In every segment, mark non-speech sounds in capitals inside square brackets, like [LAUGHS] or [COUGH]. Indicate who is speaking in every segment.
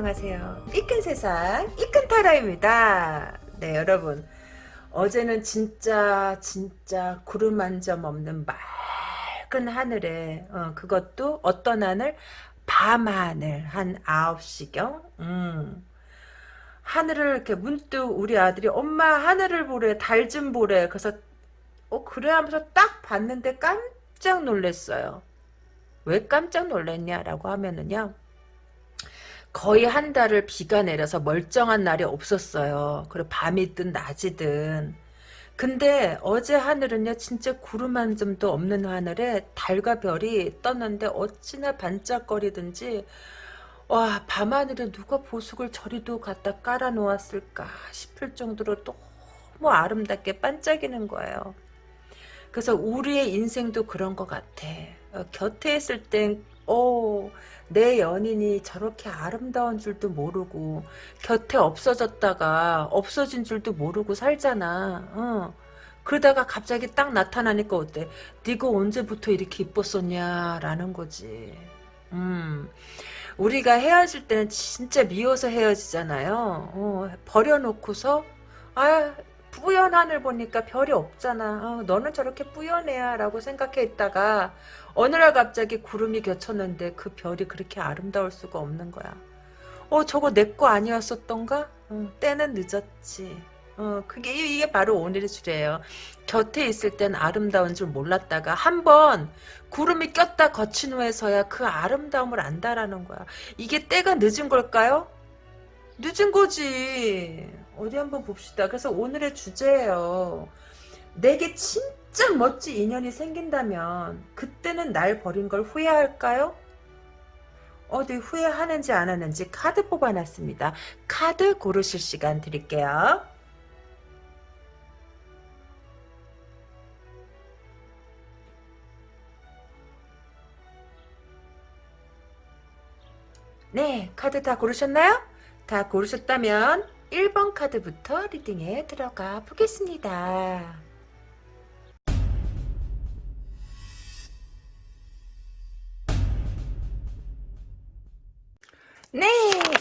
Speaker 1: 안녕하세요. 이끈 세상 이끈 타라입니다. 네 여러분 어제는 진짜 진짜 구름 한 점 없는 맑은 하늘에 어, 그것도 어떤 하늘 밤하늘 한 9시경 음. 하늘을 이렇게 문득 우리 아들이 엄마 하늘을 보래 달 좀 보래 그래서 어 그래 하면서 딱 봤는데 깜짝 놀랐어요. 왜 깜짝 놀랐냐라고 하면은요. 거의 한 달을 비가 내려서 멀쩡한 날이 없었어요. 그리고 밤이든 낮이든. 근데 어제 하늘은요 진짜 구름 한 점도 없는 하늘에 달과 별이 떴는데 어찌나 반짝거리든지 와 밤하늘에 누가 보석을 저리도 갖다 깔아 놓았을까 싶을 정도로 너무 아름답게 반짝이는 거예요. 그래서 우리의 인생도 그런 것 같아. 어, 곁에 있을 땐 오, 내 연인이 저렇게 아름다운 줄도 모르고 곁에 없어졌다가 없어진 줄도 모르고 살잖아. 어. 그러다가 갑자기 딱 나타나니까 어때? 네가 언제부터 이렇게 이뻤었냐 라는 거지. 음. 우리가 헤어질 때는 진짜 미워서 헤어지잖아요. 어, 버려놓고서 아 뿌연 하늘 보니까 별이 없잖아. 어, 너는 저렇게 뿌연해야 라고 생각해 있다가 어느 날 갑자기 구름이 겹쳤는데 그 별이 그렇게 아름다울 수가 없는 거야. 어 저거 내 거 아니었었던가? 어, 때는 늦었지. 어 그게 이게 바로 오늘의 주제예요. 곁에 있을 땐 아름다운 줄 몰랐다가 한번 구름이 꼈다 거친 후에서야 그 아름다움을 안다라는 거야. 이게 때가 늦은 걸까요? 늦은 거지. 어디 한번 봅시다. 그래서 오늘의 주제예요. 내게 진 짜 멋진 인연이 생긴다면 그때는 날 버린 걸 후회할까요? 어디 후회하는지 안 하는지 카드 뽑아놨습니다. 카드 고르실 시간 드릴게요. 네, 카드 다 고르셨나요? 다 고르셨다면 1번 카드부터 리딩에 들어가 보겠습니다. 네,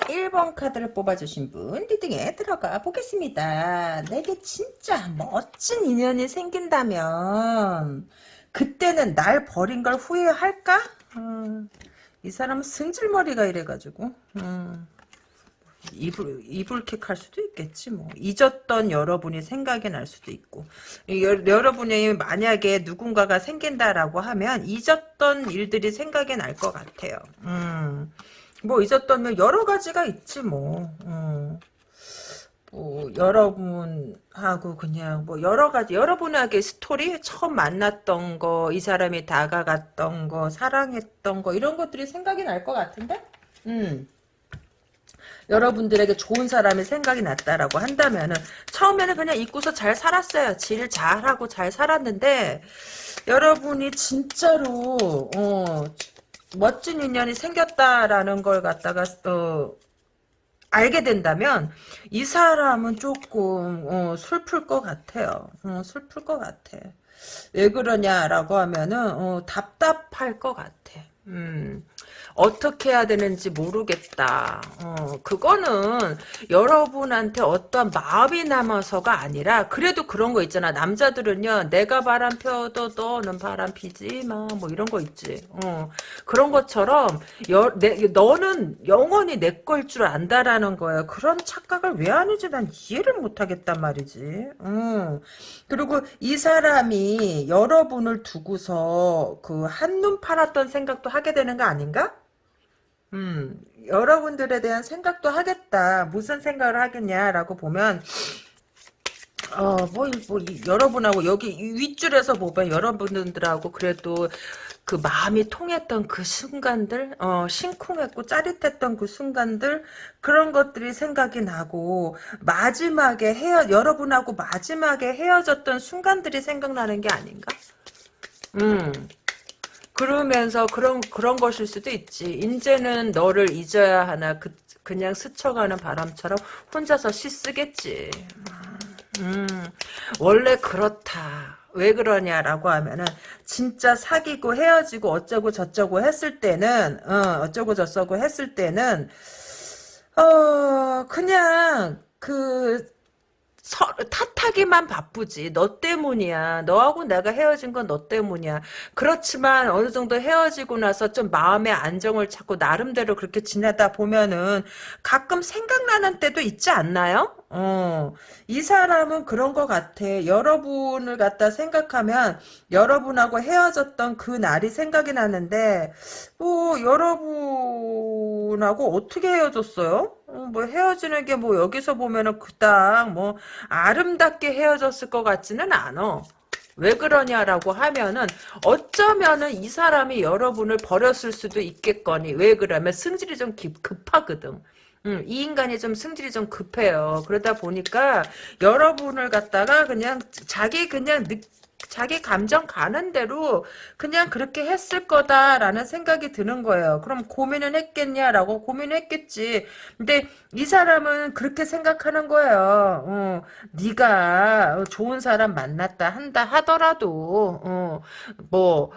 Speaker 1: 1번 카드를 뽑아주신 분 리딩에 들어가 보겠습니다. 내게 진짜 멋진 인연이 생긴다면 그때는 날 버린 걸 후회할까? 음, 이 사람은 승질머리가 이래가지고 음. 이불, 이불킥 할 수도 있겠지, 뭐. 잊었던 여러분이 생각이 날 수도 있고. 여, 여러분이 만약에 누군가가 생긴다라고 하면 잊었던 일들이 생각이 날 것 같아요. 음. 뭐 잊었던 여러 가지가 있지, 뭐. 음. 뭐 여러분하고 그냥 뭐 여러 가지 여러분에게 스토리 처음 만났던 거 이 사람이 다가갔던 거 사랑했던 거 이런 것들이 생각이 날 것 같은데 음 여러분들에게 좋은 사람이 생각이 났다라고 한다면은 처음에는 그냥 잊고서 잘 살았어요. 질 잘하고 잘 살았는데 여러분이 진짜로 어, 멋진 인연이 생겼다라는 걸 갖다가 어, 알게 된다면 이 사람은 조금 어, 슬플 것 같아요. 어, 슬플 것 같아. 왜 그러냐라고 하면은 어, 답답할 것 같아. 음. 어떻게 해야 되는지 모르겠다. 어, 그거는 여러분한테 어떤 마음이 남아서가 아니라 그래도 그런 거 있잖아. 남자들은요. 내가 바람 펴도 너는 바람 피지 마. 뭐 이런 거 있지. 어, 그런 것처럼 여, 내, 너는 영원히 내 걸 줄 안다라는 거예요. 그런 착각을 왜 하는지 난 이해를 못하겠단 말이지. 어. 그리고 이 사람이 여러분을 두고서 그 한눈 팔았던 생각도 하게 되는 거 아닌가? 음, 여러분들에 대한 생각도 하겠다. 무슨 생각을 하겠냐라고 보면, 어, 뭐, 뭐, 여러분하고 여기 윗줄에서 보면 여러분들하고 그래도 그 마음이 통했던 그 순간들, 어, 심쿵했고 짜릿했던 그 순간들, 그런 것들이 생각이 나고, 마지막에 헤어, 여러분하고 마지막에 헤어졌던 순간들이 생각나는 게 아닌가? 음. 그러면서 그런 그런 것일 수도 있지. 이제는 너를 잊어야 하나 그 그냥 스쳐가는 바람처럼 혼자서 시 쓰겠지. 음, 원래 그렇다. 왜 그러냐라고 하면은 진짜 사귀고 헤어지고 어쩌고 저쩌고 했을 때는 어, 어쩌고 저쩌고 했을 때는 어, 그냥, 그, 서, 탓하기만 바쁘지. 너 때문이야. 너하고 내가 헤어진 건 너 때문이야. 그렇지만 어느 정도 헤어지고 나서 좀 마음의 안정을 찾고 나름대로 그렇게 지내다 보면은 가끔 생각나는 때도 있지 않나요? 어, 이 사람은 그런 것 같아. 여러분을 갖다 생각하면 여러분하고 헤어졌던 그 날이 생각이 나는데 뭐 여러분하고 어떻게 헤어졌어요? 어, 뭐 헤어지는 게 뭐 여기서 보면은 그닥 뭐 아름답게 헤어졌을 것 같지는 않아. 왜 그러냐라고 하면은 어쩌면은 이 사람이 여러분을 버렸을 수도 있겠거니 왜 그러면 승질이 좀 급, 급하거든. 음, 이 인간이 좀 승질이 좀 급해요. 그러다 보니까 여러분을 갖다가 그냥 자기 그냥 느, 자기 감정 가는 대로 그냥 그렇게 했을 거다라는 생각이 드는 거예요. 그럼 고민은 했겠냐라고 고민했겠지. 근데 이 사람은 그렇게 생각하는 거예요. 어, 네가 좋은 사람 만났다 한다 하더라도 어, 뭐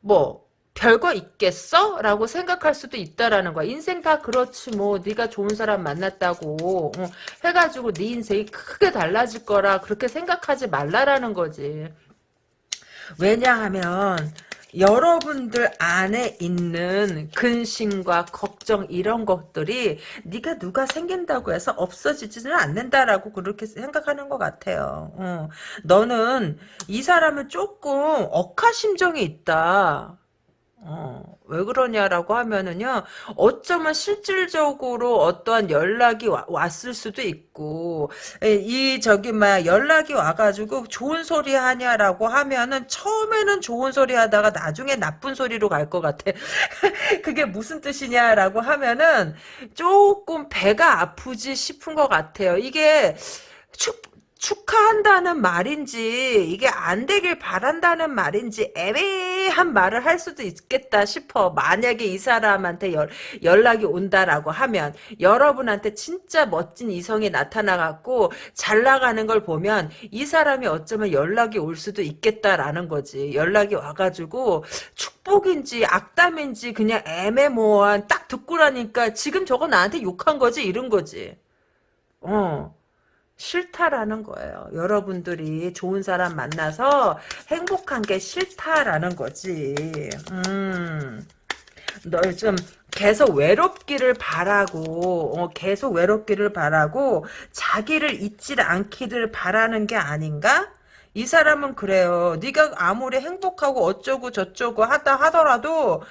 Speaker 1: 뭐, 별거 있겠어? 라고 생각할 수도 있다라는 거야. 인생 다 그렇지 뭐 네가 좋은 사람 만났다고 어, 해가지고 네 인생이 크게 달라질 거라 그렇게 생각하지 말라라는 거지. 왜냐하면 여러분들 안에 있는 근심과 걱정 이런 것들이 네가 누가 생긴다고 해서 없어지지는 않는다라고 그렇게 생각하는 것 같아요. 어. 너는 이 사람은 조금 억하심정이 있다. 어, 왜 그러냐라고 하면은요, 어쩌면 실질적으로 어떠한 연락이 와, 왔을 수도 있고, 에, 이, 저기, 막, 연락이 와가지고 좋은 소리 하냐라고 하면은 처음에는 좋은 소리 하다가 나중에 나쁜 소리로 갈 것 같아. [LAUGHS] 그게 무슨 뜻이냐라고 하면은 조금 배가 아프지 싶은 것 같아요. 이게, 축, 축하한다는 말인지 이게 안 되길 바란다는 말인지 애매한 말을 할 수도 있겠다 싶어. 만약에 이 사람한테 연, 연락이 온다라고 하면 여러분한테 진짜 멋진 이성이 나타나갖고 잘 나가는 걸 보면 이 사람이 어쩌면 연락이 올 수도 있겠다라는 거지. 연락이 와가지고 축복인지 악담인지 그냥 애매모호한 딱 듣고 나니까 지금 저거 나한테 욕한 거지 이런 거지. 어. 싫다라는 거예요. 여러분들이 좋은 사람 만나서 행복한 게 싫다라는 거지. 음. 널좀 계속 외롭기를 바라고 어, 계속 외롭기를 바라고 자기를 잊지 않기를 바라는 게 아닌가? 이 사람은 그래요. 네가 아무리 행복하고 어쩌고 저쩌고 하다 하더라도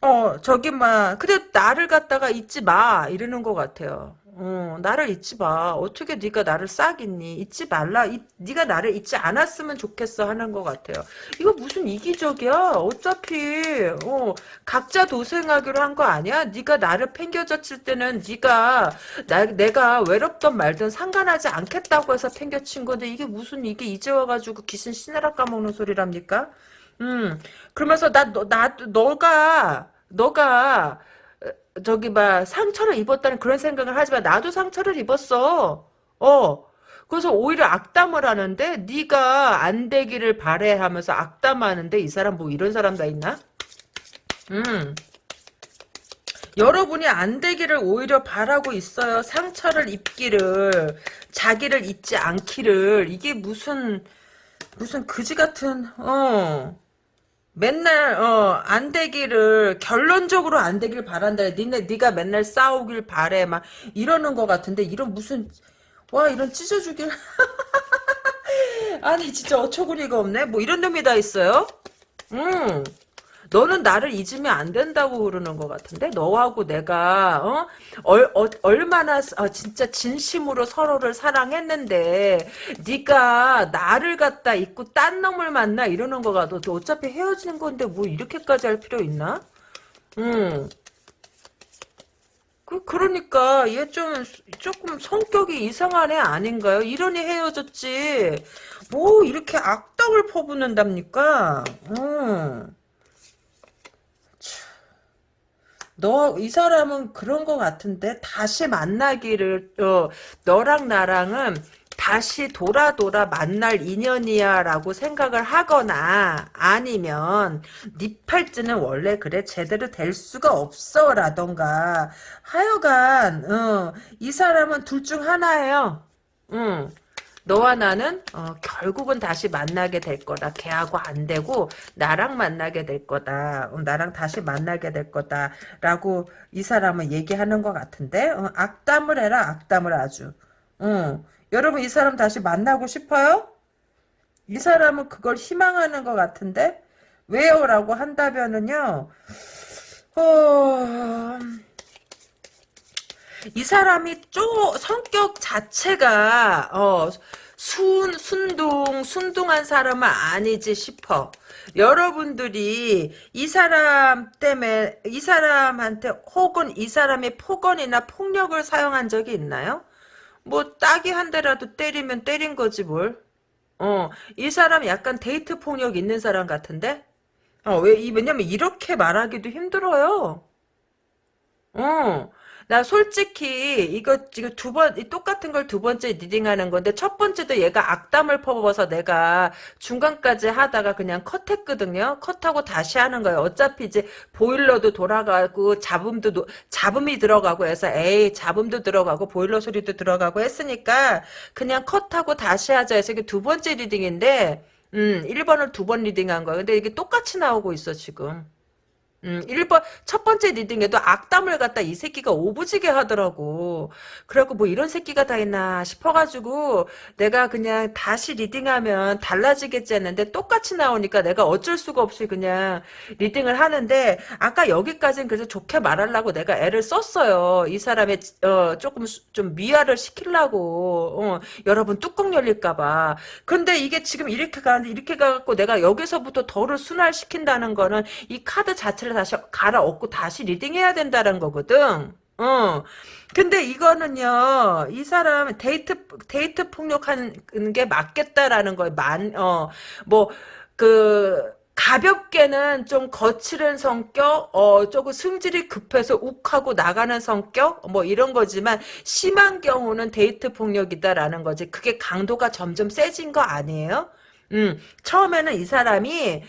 Speaker 1: 어 저기 막 근데 나를 갖다가 잊지 마 이러는 것 같아요. 어, 나를 잊지 마. 어떻게 네가 나를 싹있니? 잊지 말라. 이, 네가 나를 잊지 않았으면 좋겠어 하는 것 같아요. 이거 무슨 이기적이야? 어차피 어, 각자 도생하기로 한 거 아니야? 네가 나를 팽겨졌을 때는 네가 나, 내가 외롭던 말든 상관하지 않겠다고 해서 팽겨친 건데 이게 무슨 이게 이제 와가지고 귀신 씨나라 까먹는 소리랍니까? 음, 그러면서 나, 너, 나, 너가 너가 저기 막 상처를 입었다는 그런 생각을 하지만 나도 상처를 입었어. 어. 그래서 오히려 악담을 하는데 네가 안 되기를 바래 하면서 악담하는데 이 사람 뭐 이런 사람 다 있나? 음. 여러분이 안 되기를 오히려 바라고 있어요. 상처를 입기를 자기를 잊지 않기를 이게 무슨 무슨 그지 같은 어 맨날 어 안 되기를 결론적으로 안 되길 바란다. 니네 네가 맨날 싸우길 바래 막 이러는 것 같은데 이런 무슨 와 이런 찢어주길 [LAUGHS] 아니 진짜 어처구니가 없네. 뭐 이런 놈이 다 있어요? 음. 너는 나를 잊으면 안 된다고 그러는 것 같은데 너하고 내가 어? 얼, 어, 얼마나 어, 진짜 진심으로 서로를 사랑했는데 네가 나를 갖다 잊고 딴 놈을 만나 이러는 거 같아 너 어차피 헤어지는 건데 뭐 이렇게까지 할 필요 있나? 음. 그, 그러니까, 얘 좀, 조금 성격이 이상한 애 아닌가요? 이러니 헤어졌지. 뭐, 이렇게 악덕을 퍼붓는답니까? 음. 너, 이 사람은 그런 것 같은데, 다시 만나기를, 어, 너랑 나랑은 다시 돌아 돌아 만날 인연이야 라고 생각을 하거나 아니면 네 팔찌는 원래 그래 제대로 될 수가 없어 라던가 하여간 어, 이 사람은 둘 중 하나예요 응. 너와 나는 어, 결국은 다시 만나게 될 거다. 걔하고 안 되고 나랑 만나게 될 거다. 어, 나랑 다시 만나게 될 거다라고 이 사람은 얘기하는 것 같은데 어, 악담을 해라. 악담을 아주. 어. 여러분 이 사람 다시 만나고 싶어요? 이 사람은 그걸 희망하는 것 같은데 왜요? 라고 한다면은요. 어... 이 사람이 쪼 성격 자체가 어, 순 순둥 순둥한 사람은 아니지 싶어. 여러분들이 이 사람 때문에 이 사람한테 혹은 이 사람이 폭언이나 폭력을 사용한 적이 있나요? 뭐 딱이 한 대라도 때리면 때린 거지 뭘. 어, 이 사람 약간 데이트 폭력 있는 사람 같은데? 어, 왜, 이, 왜냐면 이렇게 말하기도 힘들어요. 어, 나 솔직히 이거 지금 두 번 똑같은 걸 두 번째 reading하는 건데 첫 번째도 얘가 악담을 퍼부어서 내가 중간까지 하다가 그냥 컷했거든요. 컷하고 다시 하는 거예요. 어차피 이제 보일러도 돌아가고 잡음도 노- 잡음이 들어가고 해서 에이 잡음도 들어가고 보일러 소리도 들어가고 했으니까 그냥 컷하고 다시 하자 해서 이게 두 번째 reading인데 음 1번을 두 번 reading한 거야. 근데 이게 똑같이 나오고 있어 지금. 음, 1번, 첫 번째 reading에도 악담을 갖다 이 새끼가 오부지게 하더라고. 그래갖고 뭐 이런 새끼가 다 있나 싶어가지고 내가 그냥 다시 reading하면 달라지겠지 했는데 똑같이 나오니까 내가 어쩔 수가 없이 그냥 reading을 하는데 아까 여기까지는 그래서 좋게 말하려고 내가 애를 썼어요. 이 사람의, 어, 조금 수- 좀 미화를 시키려고. 어, 여러분 뚜껑 열릴까봐. 근데 이게 지금 이렇게 가는데 이렇게 가갖고 내가 여기서부터 덜을 순화시킨다는 거는 이 카드 자체를 다시 갈아엎고 다시 reading해야 된다는 거거든. 어. 근데 이거는요, 이 사람 데이트, 데이트 폭력하는 게 맞겠다라는 거예요. 만, 어, 뭐, 그, 가볍게는 좀 거칠은 성격, 어, 조금 승질이 급해서 욱하고 나가는 성격, 뭐 이런 거지만, 심한 경우는 데이트 폭력이다라는 거지. 그게 강도가 점점 세진 거 아니에요? 음, 처음에는 이 사람이 이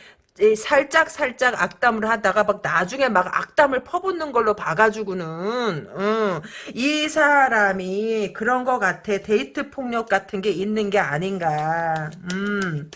Speaker 1: 살짝 살짝 악담을 하다가 막 나중에 막 악담을 퍼붓는 걸로 봐가지고는 음, 이 사람이 그런 거 같아. 데이트 폭력 같은 게 있는 게 아닌가. 음.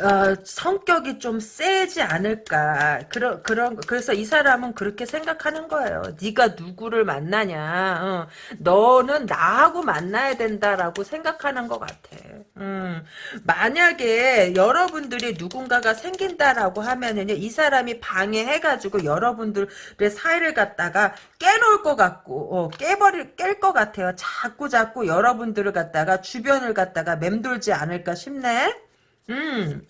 Speaker 1: 어, 성격이 좀 세지 않을까 그런 그런 거. 그래서 이 사람은 그렇게 생각하는 거예요. 네가 누구를 만나냐, 어, 너는 나하고 만나야 된다라고 생각하는 것 같아. 음, 만약에 여러분들이 누군가가 생긴다라고 하면은요, 이 사람이 방해해가지고 여러분들의 사이를 갖다가 깨놓을 것 같고, 어, 깨버릴 깰 것 같아요. 자꾸 자꾸 여러분들을 갖다가 주변을 갖다가 맴돌지 않을까 싶네. 음.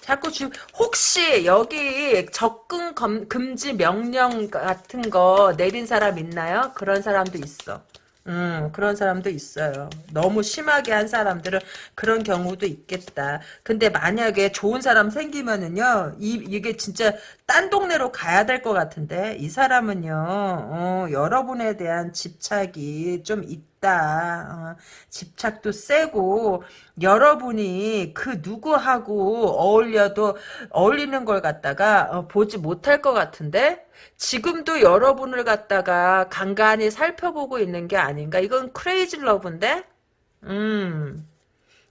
Speaker 1: 자꾸 주, 혹시 여기 접근 검, 금지 명령 같은 거 내린 사람 있나요? 그런 사람도 있어. 음, 그런 사람도 있어요. 너무 심하게 한 사람들은 그런 경우도 있겠다. 근데 만약에 좋은 사람 생기면은요, 이, 이게 진짜 딴 동네로 가야 될 것 같은데, 이 사람은요, 어, 여러분에 대한 집착이 좀 있다. 어, 집착도 세고, 여러분이 그 누구하고 어울려도 어울리는 걸 갖다가 어, 보지 못할 것 같은데, 지금도 여러분을 갖다가 간간히 살펴보고 있는 게 아닌가? 이건 crazy love인데? 음,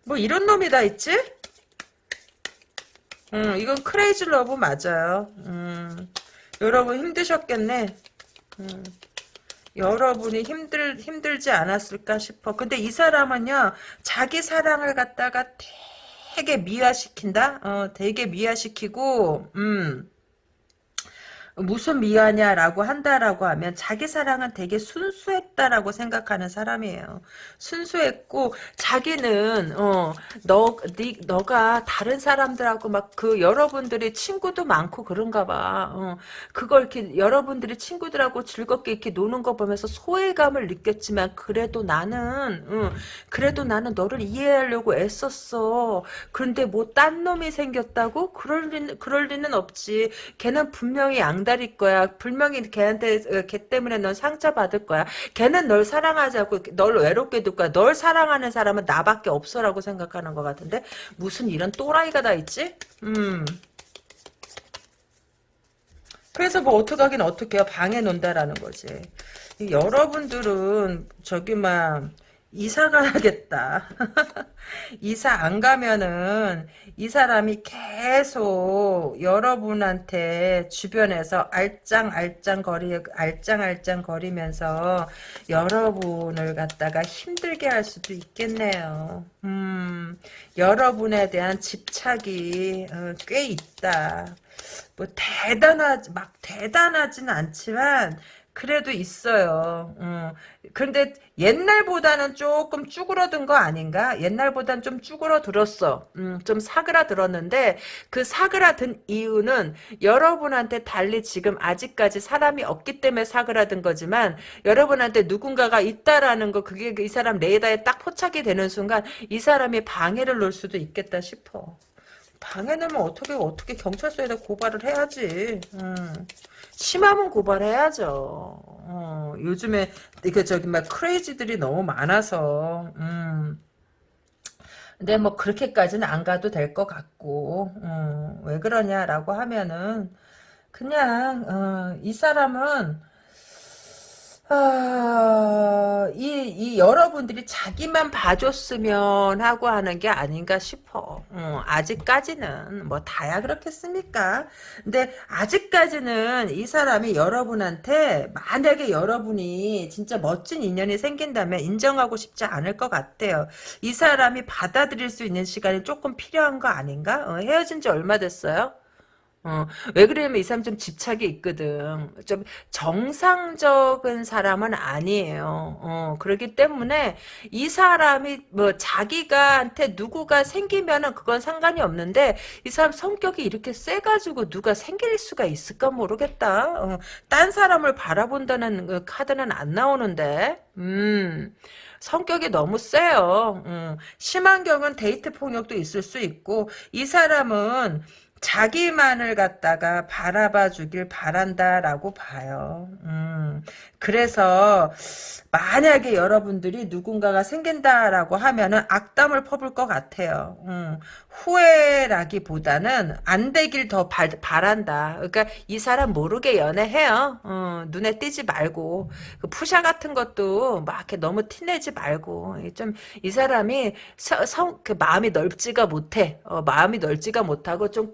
Speaker 1: 뭐 이런 놈이 다 있지? 음, 이건 crazy love 맞아요. 음, 여러분 힘드셨겠네. 음, 여러분이 힘들, 힘들지 않았을까 싶어. 근데 이 사람은요, 자기 사랑을 갖다가 되게 미화시킨다? 어, 되게 미화시키고, 음, 무슨 미화냐라고 한다라고 하면 자기 사랑은 되게 순수했다라고 생각하는 사람이에요. 순수했고 자기는 어너 네, 너가 다른 사람들하고 막 그 여러분들이 친구도 많고 그런가 봐. 어, 그걸 이렇게 여러분들이 친구들하고 즐겁게 이렇게 노는 거 보면서 소외감을 느꼈지만 그래도 나는 어, 그래도 나는 너를 이해하려고 애썼어. 그런데 뭐 딴 놈이 생겼다고? 그럴 리는 그럴 리는 없지. 걔는 분명히 양 엉달릴 거야. 분명히 걔한테 어, 걔 때문에 넌 상처 받을 거야. 걔는 널 사랑하지 않고 널 외롭게 둘 거야. 널 사랑하는 사람은 나밖에 없어라고 생각하는 것 같은데 무슨 이런 또라이가 다 있지? 음. 그래서 뭐 어떡하긴 어떡해요. 방에 논다라는 거지. 여러분들은 저기 막 이사 가야겠다. [LAUGHS] 이사 안 가면은 이 사람이 계속 여러분한테 주변에서 알짱알짱 거리 알짱알짱 거리면서 여러분을 갖다가 힘들게 할 수도 있겠네요. 음, 여러분에 대한 집착이 어, 꽤 있다. 뭐 대단하지 막 대단하진 않지만 그래도 있어요. 어. 근데 옛날보다는 조금 쭈그러든 거 아닌가? 옛날보단 좀 쭈그러들었어. 음, 좀 사그라들었는데 그 사그라든 이유는 여러분한테 달리 지금 아직까지 사람이 없기 때문에 사그라든 거지만 여러분한테 누군가가 있다라는 거 그게 이 사람 레이더에 딱 포착이 되는 순간 이 사람이 방해를 놓을 수도 있겠다 싶어. 방해 넣으면 어떻게 어떻게 경찰서에다 고발을 해야지. 음. 심하면 고발해야죠. 어, 요즘에 그 저기 막 크레이지들이 너무 많아서 음. 근데 뭐 그렇게까지는 안 가도 될 것 같고 어, 왜 그러냐라고 하면은 그냥 어, 이 사람은 아, 이, 이 여러분들이 자기만 봐줬으면 하고 하는 게 아닌가 싶어. 어, 아직까지는 뭐 다야 그렇겠습니까? 근데 아직까지는 이 사람이 여러분한테 만약에 여러분이 진짜 멋진 인연이 생긴다면 인정하고 싶지 않을 것 같아요. 이 사람이 받아들일 수 있는 시간이 조금 필요한 거 아닌가? 어, 헤어진 지 얼마 됐어요? 어, 왜 그러냐면 이 사람 좀 집착이 있거든. 좀 정상적인 사람은 아니에요. 어, 그렇기 때문에 이 사람이 뭐 자기가한테 누구가 생기면은 그건 상관이 없는데 이 사람 성격이 이렇게 세가지고 누가 생길 수가 있을까 모르겠다. 어, 딴 사람을 바라본다는 그 카드는 안 나오는데. 음. 성격이 너무 세요. 음, 심한 경우는 데이트 폭력도 있을 수 있고 이 사람은 자기만을 갖다가 바라봐 주길 바란다라고 봐요. 음, 그래서 만약에 여러분들이 누군가가 생긴다라고 하면은 악담을 퍼볼 것 같아요. 음, 후회라기보다는 안 되길 더 바, 바란다. 그러니까 이 사람 모르게 연애해요. 어, 눈에 띄지 말고 그 푸샤 같은 것도 막 이렇게 너무 티내지 말고 좀 이 사람이 성, 성, 그 마음이 넓지가 못해. 어, 마음이 넓지가 못하고 좀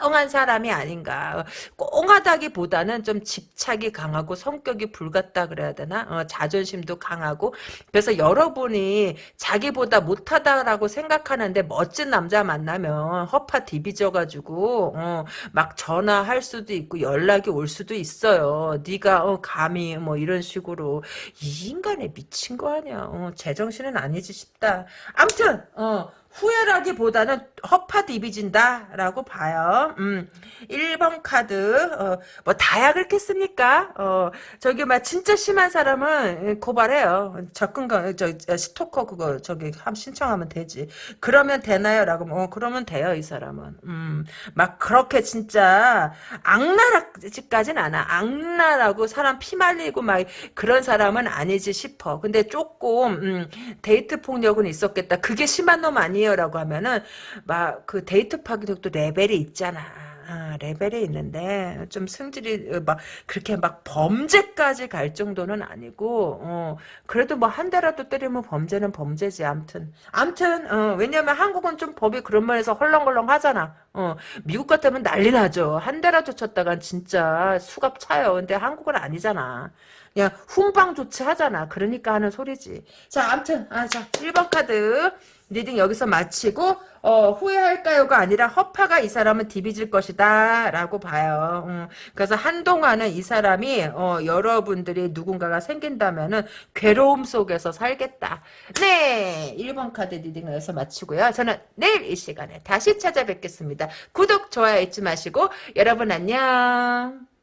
Speaker 1: 꽁한 사람이 아닌가. 꽁하다기보다는 좀 집착이 강하고 성격이 불같다 그래야 되나? 어, 자존심도 강하고 그래서 여러분이 자기보다 못하다라고 생각하는데 멋진 남자 만나면 허파 디비져가지고 어, 막 전화할 수도 있고 연락이 올 수도 있어요. 네가 어, 감히 뭐 이런 식으로 이 인간에 미친 거 아니야. 어, 제정신은 아니지 싶다. 암튼 어, 후회라기보다는 허파 디비진다라고 봐요. 음, 1번 카드 어, 뭐 다야 그렇겠습니까? 어, 저기 막 진짜 심한 사람은 고발해요. 접근 저 스토커 그거 저기 함 신청하면 되지. 그러면 되나요?라고 어 그러면 돼요 이 사람은. 음, 막 그렇게 진짜 악랄까지는 않아. 악랄하고 사람 피 말리고 막 그런 사람은 아니지 싶어. 근데 조금 음, 데이트 폭력은 있었겠다. 그게 심한 놈 아니에요? 아니에요라고 하면은 막 그 데이트 폭력도 레벨이 있잖아. 아, 레벨이 있는데 좀 승질이 어, 막 그렇게 막 범죄까지 갈 정도는 아니고 어, 그래도 뭐 한 대라도 때리면 범죄는 범죄지 암튼. 암튼 어, 왜냐면 한국은 좀 법이 그런 면에서 헐렁헐렁 하잖아. 어, 미국 같으면 난리 나죠. 한 대라도 쳤다간 진짜 수갑 차요. 근데 한국은 아니잖아 그냥 훈방 조치하잖아 그러니까 하는 소리지 자 암튼 아, 자 1번 카드 reading 여기서 마치고 어, 후회할까요가 아니라 허파가 이 사람은 디비질 것이다 라고 봐요. 음, 그래서 한동안은 이 사람이 어, 여러분들이 누군가가 생긴다면은 괴로움 속에서 살겠다. 네 1번 카드 reading을 여기서 마치고요. 저는 내일 이 시간에 다시 찾아뵙겠습니다. 구독 좋아요 잊지 마시고 여러분 안녕.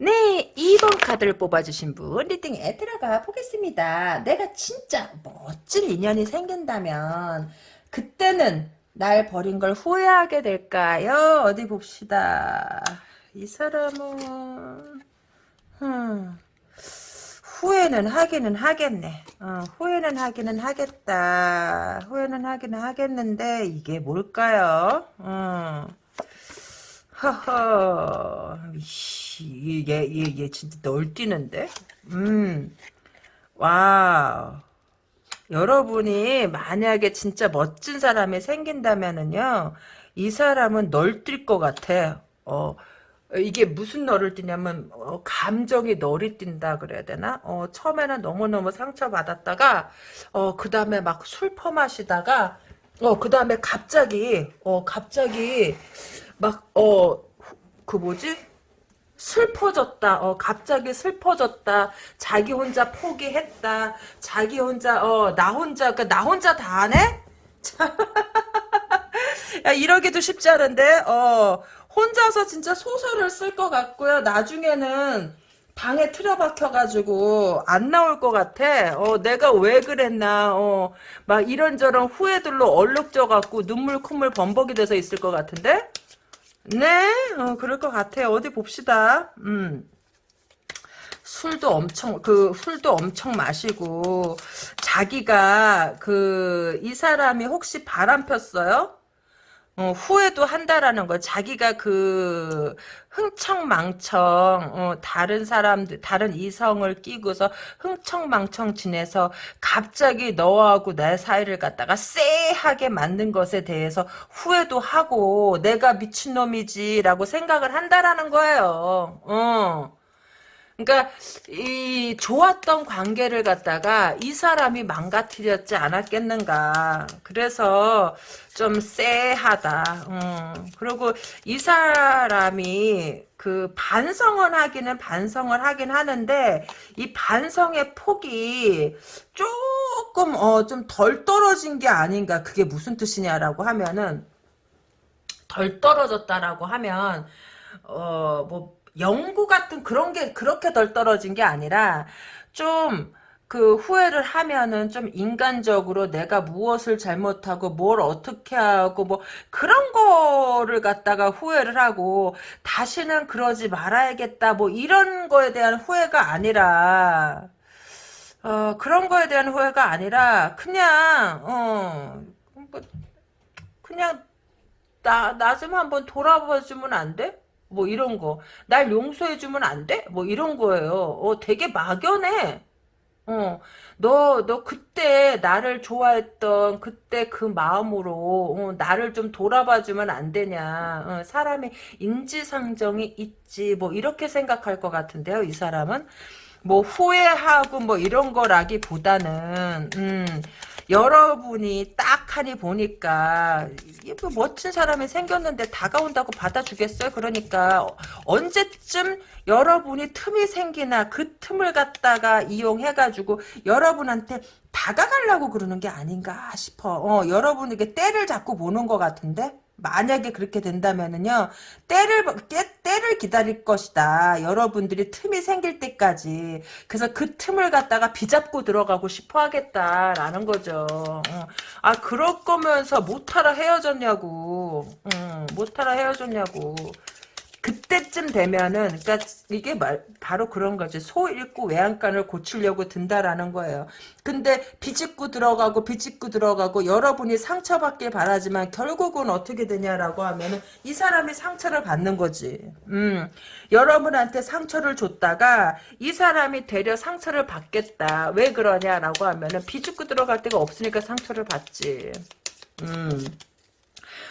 Speaker 1: 네, 2번 카드를 뽑아주신 분 리딩에 들어가 보겠습니다. 내가 진짜 멋진 인연이 생긴다면 그때는 날 버린 걸 후회하게 될까요? 어디 봅시다. 이 사람은 음, 후회는 하기는 하겠네. 어, 후회는 하기는 하겠다. 후회는 하기는 하겠는데 이게 뭘까요? 어. 허허, 얘, 얘, 얘 진짜 널뛰는데? 음, 와우. 여러분이 만약에 진짜 멋진 사람이 생긴다면은요, 이 사람은 널뛸 것 같아. 어, 이게 무슨 널을 뛰냐면, 어, 감정이 널이 뛴다 그래야 되나? 어, 처음에는 너무너무 상처받았다가, 어, 그 다음에 막 술 퍼마시다가, 어, 그 다음에 갑자기, 어, 갑자기, 막, 어, 그 뭐지? 슬퍼졌다. 어, 갑자기 슬퍼졌다. 자기 혼자 포기했다. 자기 혼자, 어, 나 혼자, 그, 나 혼자 다 하네? [LAUGHS] 야, 이러기도 쉽지 않은데, 어, 혼자서 진짜 소설을 쓸 것 같고요. 나중에는 방에 틀어박혀가지고 안 나올 것 같아. 어, 내가 왜 그랬나, 어, 막 이런저런 후회들로 얼룩져갖고 눈물 콧물 범벅이 돼서 있을 것 같은데? 네, 어, 그럴 것 같아요. 어디 봅시다. 음. 술도 엄청 그 술도 엄청 마시고 자기가 그 이 사람이 혹시 바람 폈어요? 어, 후회도 한다라는 거. 자기가 그 흥청망청 어, 다른 사람들 다른 이성을 끼고서 흥청망청 지내서 갑자기 너하고 내 사이를 갖다가 쎄하게 만든 것에 대해서 후회도 하고 내가 미친놈이지라고 생각을 한다라는 거예요. 어. 그러니까 이 좋았던 관계를 갖다가 이 사람이 망가뜨렸지 않았겠는가. 그래서 좀 쎄하다. 음. 그리고 이 사람이 그 반성을 하기는 반성을 하긴 하는데 이 반성의 폭이 조금 어 좀 덜 떨어진 게 아닌가. 그게 무슨 뜻이냐라고 하면은 덜 떨어졌다라고 하면 어뭐 연구 같은 그런 게 그렇게 덜 떨어진 게 아니라 좀 그 후회를 하면은 좀 인간적으로 내가 무엇을 잘못하고 뭘 어떻게 하고 뭐 그런 거를 갖다가 후회를 하고 다시는 그러지 말아야겠다 뭐 이런 거에 대한 후회가 아니라 어 그런 거에 대한 후회가 아니라 그냥 어 뭐 그냥 나 나 좀 한번 돌아봐 주면 안 돼? 뭐 이런 거. 날 용서해주면 안 돼? 뭐 이런 거예요. 어, 되게 막연해. 어, 너, 너 그때 나를 좋아했던 그때 그 마음으로, 어, 나를 좀 돌아봐주면 안 되냐. 어, 사람이 인지상정이 있지. 뭐, 이렇게 생각할 것 같은데요, 이 사람은. 뭐, 후회하고 뭐, 이런 거라기 보다는, 음, 여러분이 딱 하니 보니까 뭐 멋진 사람이 생겼는데 다가온다고 받아주겠어요? 그러니까 언제쯤 여러분이 틈이 생기나 그 틈을 갖다가 이용해가지고 여러분한테 다가가려고 그러는 게 아닌가 싶어. 어, 여러분에게 때를 잡고 보는 것 같은데? 만약에 그렇게 된다면은요 때를 때, 때를 기다릴 것이다. 여러분들이 틈이 생길 때까지. 그래서 그 틈을 갖다가 비잡고 들어가고 싶어 하겠다라는 거죠. 어. 아 그럴 거면서 못하라 헤어졌냐고. 어, 못하라 헤어졌냐고 그때쯤 되면은 그러니까 이게 말, 바로 그런 거지. 소 잃고 외양간을 고치려고 든다라는 거예요. 근데 비집고 들어가고 비집고 들어가고 여러분이 상처받길 바라지만 결국은 어떻게 되냐라고 하면은 이 사람이 상처를 받는 거지. 음. 여러분한테 상처를 줬다가 이 사람이 되려 상처를 받겠다. 왜 그러냐라고 하면은 비집고 들어갈 데가 없으니까 상처를 받지. 음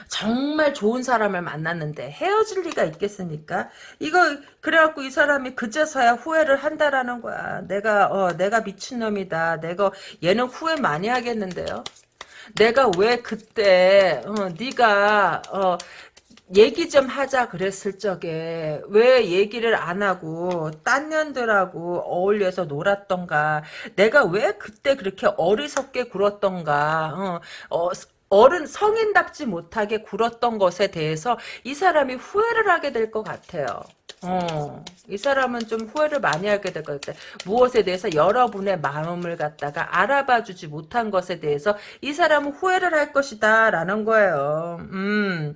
Speaker 1: 정말 좋은 사람을 만났는데 헤어질 리가 있겠습니까? 이거 그래갖고 이 사람이 그제서야 후회를 한다라는 거야. 내가 어 내가 미친놈이다. 내가 얘는 후회 많이 하겠는데요. 내가 왜 그때 어, 네가 어, 얘기 좀 하자 그랬을 적에 왜 얘기를 안 하고 딴 년들하고 어울려서 놀았던가 내가 왜 그때 그렇게 어리석게 굴었던가 어, 어, 어른 성인답지 못하게 굴었던 것에 대해서 이 사람이 후회를 하게 될 것 같아요. 어, 이 사람은 좀 후회를 많이 하게 될 것 같아. 무엇에 대해서 여러분의 마음을 갖다가 알아봐 주지 못한 것에 대해서 이 사람은 후회를 할 것이다. 라는 거예요. 음,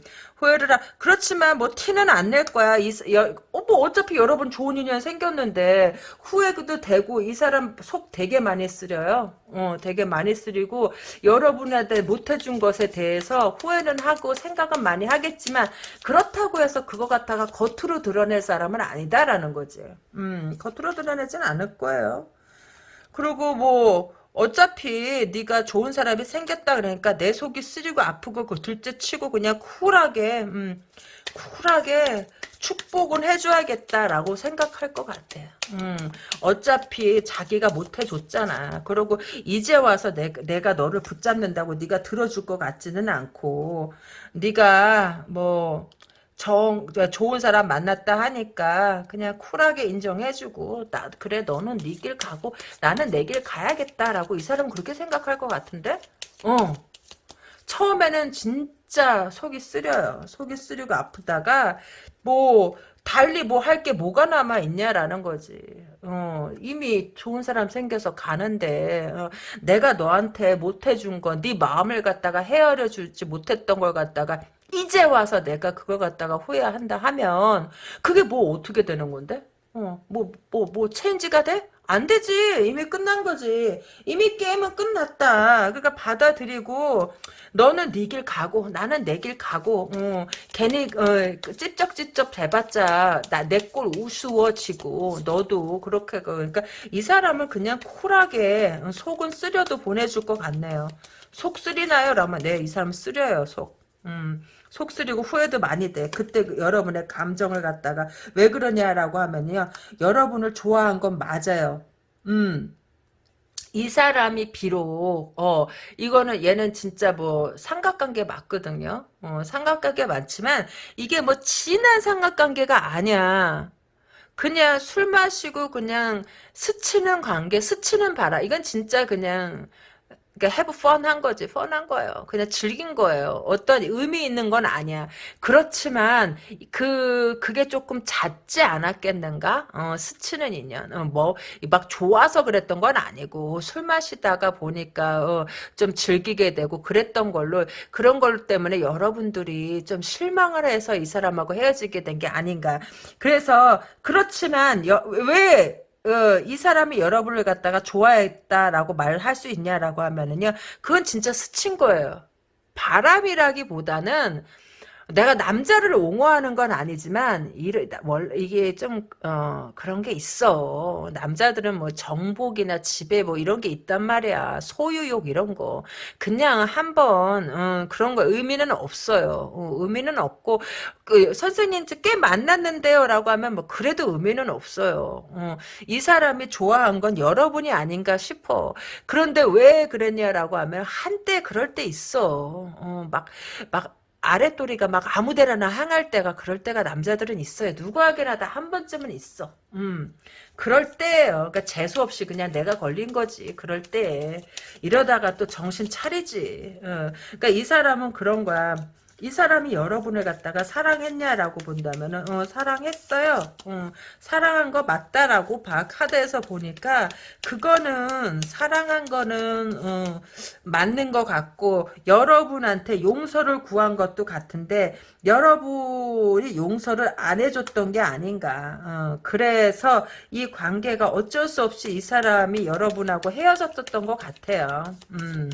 Speaker 1: 하, 그렇지만 뭐 티는 안 낼 거야. 이, 여, 어, 뭐 어차피 여러분 좋은 인연 생겼는데 후회도 되고 이 사람 속 되게 많이 쓰려요. 어, 되게 많이 쓰리고 여러분한테 못해준 것에 대해서 후회는 하고 생각은 많이 하겠지만 그렇다고 해서 그거 갖다가 겉으로 드러낼 사람은 아니다라는 거지. 음, 겉으로 드러내진 않을 거예요. 그리고 뭐 어차피 네가 좋은 사람이 생겼다 그러니까 내 속이 쓰리고 아프고 그 둘째 치고 그냥 쿨하게 음, 쿨하게 축복은 해줘야겠다라고 생각할 것 같아. 음, 어차피 자기가 못 해줬잖아. 그리고 이제 와서 내, 내가 너를 붙잡는다고 네가 들어줄 것 같지는 않고 네가 뭐 정, 좋은 사람 만났다 하니까 그냥 쿨하게 인정해주고 나 그래 너는 네 길 가고 나는 내 길 가야겠다라고 이 사람은 그렇게 생각할 것 같은데? 어. 처음에는 진짜 속이 쓰려요. 속이 쓰리고 아프다가 뭐 달리 뭐 할 게 뭐가 남아 있냐라는 거지. 어, 이미 좋은 사람 생겨서 가는데 어, 내가 너한테 못 해준 건 네 마음을 갖다가 헤아려 주지 못했던 걸 갖다가 이제 와서 내가 그걸 갖다가 후회한다 하면 그게 뭐 어떻게 되는 건데? 어, 뭐, 뭐, 뭐, 체인지가 돼? 안 되지. 이미 끝난 거지. 이미 게임은 끝났다. 그러니까 받아들이고, 너는 네 길 가고, 나는 내 길 가고, 어, 괜히, 어, 찝쩍찝쩍 대봤자, 나, 내 꼴 우스워지고, 너도 그렇게, 그러니까 이 사람을 그냥 쿨하게, 속은 쓰려도 보내줄 것 같네요. 속 쓰리나요? 라면, 네, 이 사람 쓰려요, 속. 음. 속 쓰리고 후회도 많이 돼. 그때 그 여러분의 감정을 갖다가 왜 그러냐라고 하면요. 여러분을 좋아한 건 맞아요. 음. 이 사람이 비록 어 이거는 얘는 진짜 뭐 삼각관계 맞거든요. 어 삼각관계 많지만 이게 뭐 진한 삼각관계가 아니야. 그냥 술 마시고 그냥 스치는 관계, 스치는 바라. 이건 진짜 그냥 그러니까 have fun 한 거지. 펀한 거예요. 그냥 즐긴 거예요. 어떤 의미 있는 건 아니야. 그렇지만 그 그게 조금 잦지 않았겠는가? 어, 스치는 인연. 어, 뭐막 좋아서 그랬던 건 아니고 술 마시다가 보니까 어, 좀 즐기게 되고 그랬던 걸로 그런 걸 때문에 여러분들이 좀 실망을 해서 이 사람하고 헤어지게 된 게 아닌가. 그래서 그렇지만 여, 왜 어, 이 사람이 여러분을 갖다가 좋아했다라고 말할 수 있냐라고 하면은요, 그건 진짜 스친 거예요. 바람이라기보다는 내가 남자를 옹호하는 건 아니지만 이게 좀 어, 그런 게 있어. 남자들은 뭐 정복이나 지배 뭐 이런 게 있단 말이야. 소유욕 이런 거. 그냥 한번 어, 그런 거 의미는 없어요. 어, 의미는 없고 그 선생님 꽤 만났는데요라고 하면 뭐 그래도 의미는 없어요. 어, 이 사람이 좋아한 건 여러분이 아닌가 싶어. 그런데 왜 그랬냐라고 하면 한때 그럴 때 있어. 어, 막막 아랫도리가 막 아무데나 항할 때가 그럴 때가 남자들은 있어요. 누구에게나 다 한 번쯤은 있어. 음. 그럴 때예요. 그러니까 재수 없이 그냥 내가 걸린 거지. 그럴 때 이러다가 또 정신 차리지. 어. 그러니까 이 사람은 그런 거야. 이 사람이 여러분을 갖다가 사랑했냐라고 본다면은 어, 사랑했어요. 어, 사랑한 거 맞다라고 봐. 카드에서 보니까 그거는 사랑한 거는 어, 맞는 것 같고 여러분한테 용서를 구한 것도 같은데 여러분이 용서를 안 해줬던 게 아닌가. 어, 그래서 이 관계가 어쩔 수 없이 이 사람이 여러분하고 헤어졌었던 것 같아요. 음.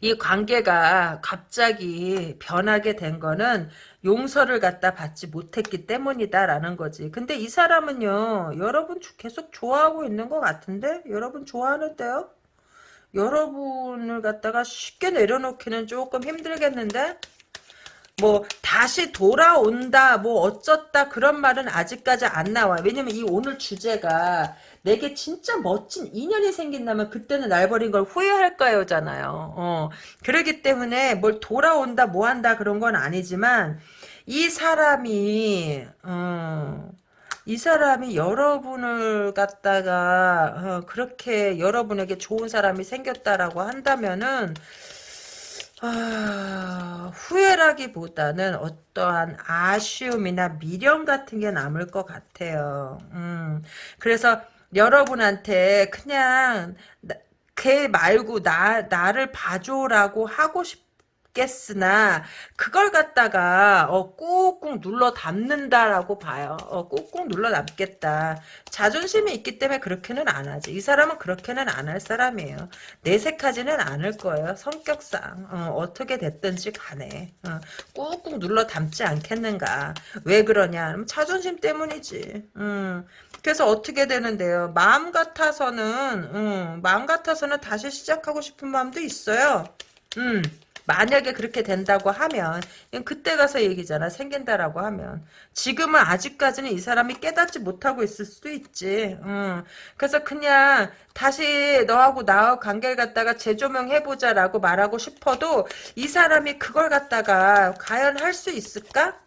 Speaker 1: 이 관계가 갑자기 변하게 된 거는 용서를 갖다 받지 못했기 때문이다라는 거지. 근데 이 사람은요, 여러분 계속 좋아하고 있는 것 같은데? 여러분 좋아하는데요? 여러분을 갖다가 쉽게 내려놓기는 조금 힘들겠는데? 뭐 다시 돌아온다 뭐 어쩌다 그런 말은 아직까지 안 나와 왜냐면 이 오늘 주제가 내게 진짜 멋진 인연이 생긴다면 그때는 날 버린 걸 후회할까요 잖아요. 어. 그러기 때문에 뭘 돌아온다 뭐 한다 그런 건 아니지만 이 사람이 어, 이 사람이 여러분을 갖다가 어, 그렇게 여러분에게 좋은 사람이 생겼다라고 한다면은 아, 후회라기보다는 어떠한 아쉬움이나 미련 같은 게 남을 것 같아요. 음, 그래서 여러분한테 그냥 나- 걔 말고 나 나를 봐줘라고 하고 싶 겠으나 그걸 갖다가 어, 꾹꾹 눌러 담는다라고 봐요. 어, 꾹꾹 눌러 담겠다. 자존심이 있기 때문에 그렇게는 안 하지. 이 사람은 그렇게는 안 할 사람이에요. 내색하지는 않을 거예요. 성격상 어, 떻게 됐든지 간에 어, 꾹꾹 눌러 담지 않겠는가. 왜 그러냐? 자존심 때문이지. 음. 그래서 어떻게 되는데요? 마음 같아서는 음, 마음 같아서는 다시 시작하고 싶은 마음도 있어요. 음. 만약에 그렇게 된다고 하면 그때 가서 얘기잖아 생긴다라고 하면 지금은 아직까지는 이 사람이 깨닫지 못하고 있을 수도 있지 음. 그래서 그냥 다시 너하고 나하고 관계를 갖다가 재조명해보자라고 말하고 싶어도 이 사람이 그걸 갖다가 과연 할 수 있을까?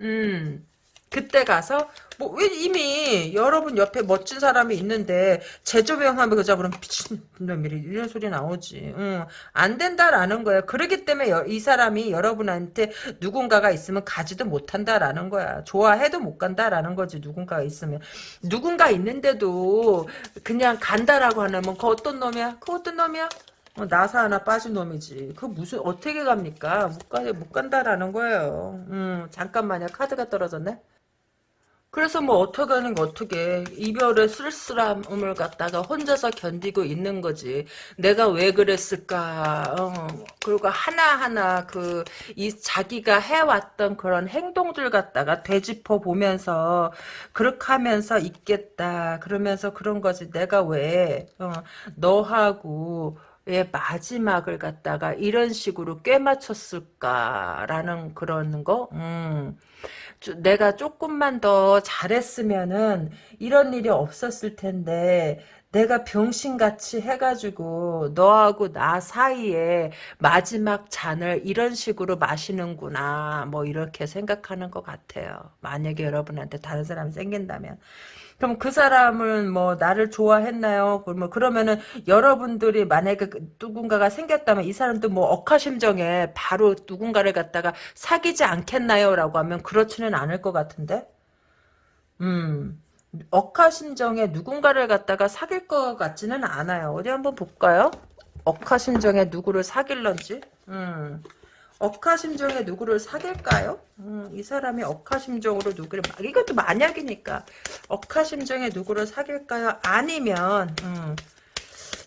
Speaker 1: 음. 그때 가서 뭐 왜 이미 여러분 옆에 멋진 사람이 있는데 재조명하면 그자 그럼 미친놈이래 이런 소리 나오지. 응. 안 된다라는 거야. 그러기 때문에 여- 이 사람이 여러분한테 누군가가 있으면 가지도 못한다라는 거야. 좋아해도 못 간다라는 거지 누군가가 있으면. 누군가 있는데도 그냥 간다라고 하면 그 어떤 놈이야? 그 어떤 놈이야? 어, 나사 하나 빠진 놈이지. 그 무슨 어떻게 갑니까? 못 가, 못 간다라는 거예요. 음, 잠깐만요. 카드가 떨어졌네. 그래서 뭐 어떻게 하는 거 어떻게 이별의 쓸쓸함을 갖다가 혼자서 견디고 있는 거지. 내가 왜 그랬을까. 어. 그리고 하나하나 그 이 자기가 해왔던 그런 행동들 갖다가 되짚어 보면서 그렇게 하면서 있겠다. 그러면서 그런 거지. 내가 왜 어, 너하고 왜 마지막을 갖다가 이런 식으로 꿰 맞췄을까라는 그런 거. 음. 조- 내가 조금만 더 잘했으면은 이런 일이 없었을 텐데 내가 병신같이 해가지고 너하고 나 사이에 마지막 잔을 이런 식으로 마시는구나 뭐 이렇게 생각하는 것 같아요. 만약에 여러분한테 다른 사람이 생긴다면 그럼 그 사람은 뭐 나를 좋아했나요? 뭐 그러면은 여러분들이 만약에 그 누군가가 생겼다면 이 사람도 뭐 억하심정에 바로 누군가를 갖다가 사귀지 않겠나요? 라고 하면 그렇지는 않을 것 같은데? 음, 억하심정에 누군가를 갖다가 사귈 것 같지는 않아요. 어디 한번 볼까요? 억하심정에 누구를 사귈런지? 음. 억하심정에 누구를 사귈까요? 음, 이 사람이 억하심정으로 누구를 막- 이것도 만약이니까 억하심정에 누구를 사귈까요? 아니면 음,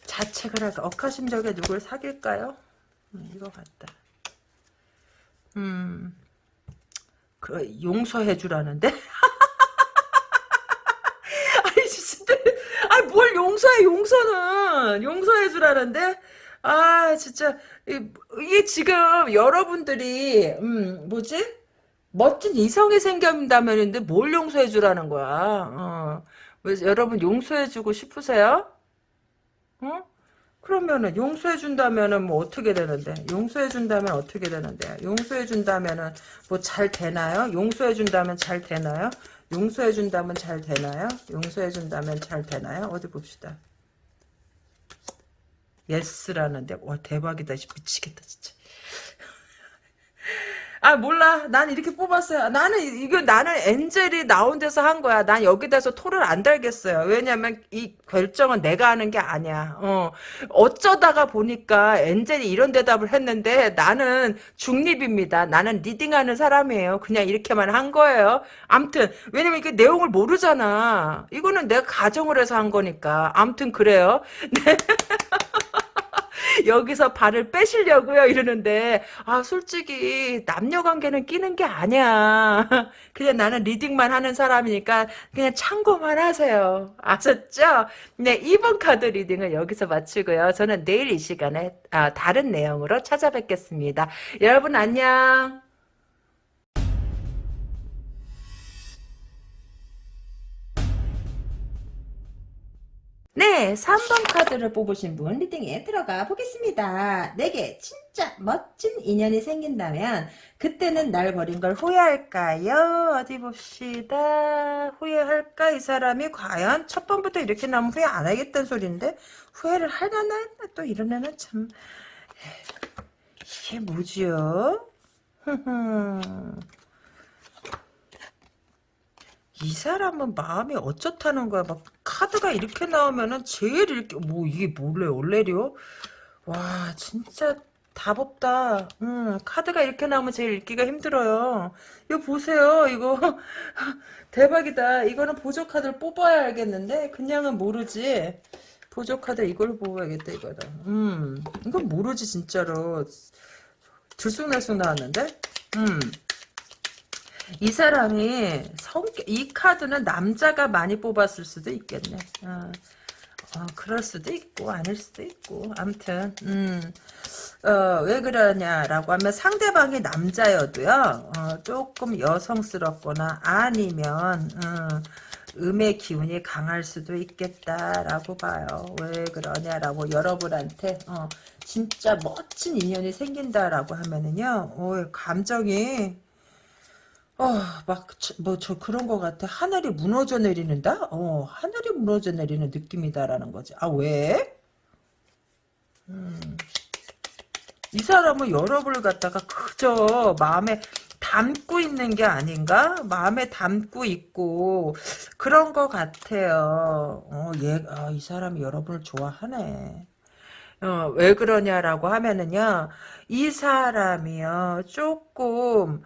Speaker 1: 자책을 할까? 억하심정에 누구를 사귈까요? 음, 이거 같다. 음, 그 용서해 주라는데? [LAUGHS] 아니 진짜 아니 뭘 용서해 용서는 용서해 주라는데? 아 진짜 이- 이게 지금 여러분들이 음 뭐지? 멋진 이성이 생긴다면인데 뭘 용서해 주라는 거야? 어. 왜 여러분 용서해 주고 싶으세요? 어? 그러면은 용서해 준다면은 뭐 어떻게 되는데? 용서해 준다면 어떻게 되는데? 용서해 준다면은 뭐 잘 되나요? 용서해 준다면 잘 되나요? 용서해 준다면 잘 되나요? 용서해 준다면 잘 되나요? 어디 봅시다. 예스라는데 와 대박이다. 미치겠다 진짜. [LAUGHS] 아 몰라. 난 이렇게 뽑았어요. 나는 이거 나는 엔젤이 나온 데서 한 거야. 난 여기다서 토를 안 달겠어요. 왜냐면 이 결정은 내가 하는 게 아니야. 어. 어쩌다가 보니까 엔젤이 이런 대답을 했는데 나는 중립입니다. 나는 reading하는 사람이에요. 그냥 이렇게만 한 거예요. 암튼 왜냐면 이게 내용을 모르잖아. 이거는 내가 가정을 해서 한 거니까. 암튼 그래요 [LAUGHS] [LAUGHS] 여기서 발을 빼시려고요 이러는데 아 솔직히 남녀 관계는 끼는 게 아니야. [LAUGHS] 그냥 나는 reading만 하는 사람이니까 그냥 참고만 하세요. 아셨죠? 네 2번 카드 reading은 여기서 마치고요. 저는 내일 이 시간에 아, 다른 내용으로 찾아뵙겠습니다. 여러분 안녕 네, 3번 카드를 뽑으신 분 reading에 들어가 보겠습니다. 내게 진짜 멋진 인연이 생긴다면 그때는 날 버린 걸 후회할까요? 어디 봅시다. 후회할까? 이 사람이 과연 첫 번부터 이렇게 나면 후회 안 하겠다는 소리인데 후회를 하려나? 또 이러면은 참 이게 뭐지요? [LAUGHS] 이 사람은 마음이 어쩌다는 거야. 막 카드가 이렇게 나오면은 제일 이렇게 뭐 이게 몰래 원래요? 와 진짜 답 없다. 음, 카드가 이렇게 나오면 제일 읽기가 힘들어요. 이거 보세요. 이거 [LAUGHS] 대박이다. 이거는 보조 카드를 뽑아야 알겠는데 그냥은 모르지. 보조 카드 이걸 뽑아야겠다 이거는. 음, 이건 모르지 진짜로. 들쑥날쑥 나왔는데. 음. 이 사람이 성격, 이 카드는 남자가 많이 뽑았을 수도 있겠네. 어, 어, 그럴 수도 있고, 아닐 수도 있고. 암튼, 음, 어, 왜 그러냐라고 하면 상대방이 남자여도요, 어, 조금 여성스럽거나 아니면, 어, 음의 기운이 강할 수도 있겠다라고 봐요. 왜 그러냐라고 여러분한테 어, 진짜 멋진 인연이 생긴다라고 하면은요, 어, 감정이 어, 막, 뭐, 저 그런 거 같아. 하늘이 무너져 내리는다? 어, 하늘이 무너져 내리는 느낌이다라는 거지. 아, 왜? 음. 이 사람은 여러분을 갖다가 그저 마음에 담고 있는 게 아닌가? 마음에 담고 있고, 그런 거 같아요. 어, 얘, 아, 이 사람이 여러분을 좋아하네. 어, 왜 그러냐라고 하면은요, 이 사람이요, 조금,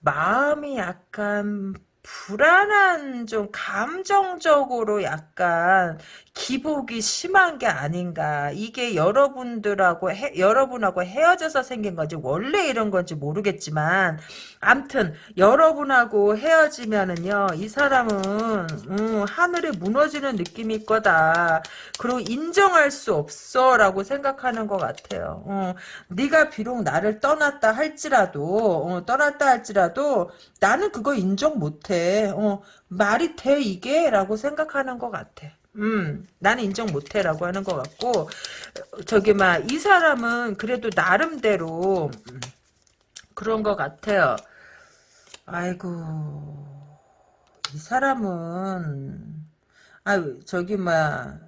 Speaker 1: 마음이 약간, 불안한, 좀, 감정적으로 약간, 기복이 심한 게 아닌가. 이게 여러분들하고, 헤, 여러분하고 헤어져서 생긴 건지, 원래 이런 건지 모르겠지만, 암튼, 여러분하고 헤어지면은요, 이 사람은, 음, 하늘이 무너지는 느낌일 거다. 그리고 인정할 수 없어 라고 생각하는 것 같아요. 어, 네가 비록 나를 떠났다 할지라도 어, 떠났다 할지라도 나는 그거 인정 못해. 어, 말이 돼 이게? 라고 생각하는 것 같아. 음, 나는 인정 못해 라고 하는 것 같고 저기 막 이 사람은 그래도 나름대로 음, 그런 것 같아요. 아이고 이 사람은 아 저기 막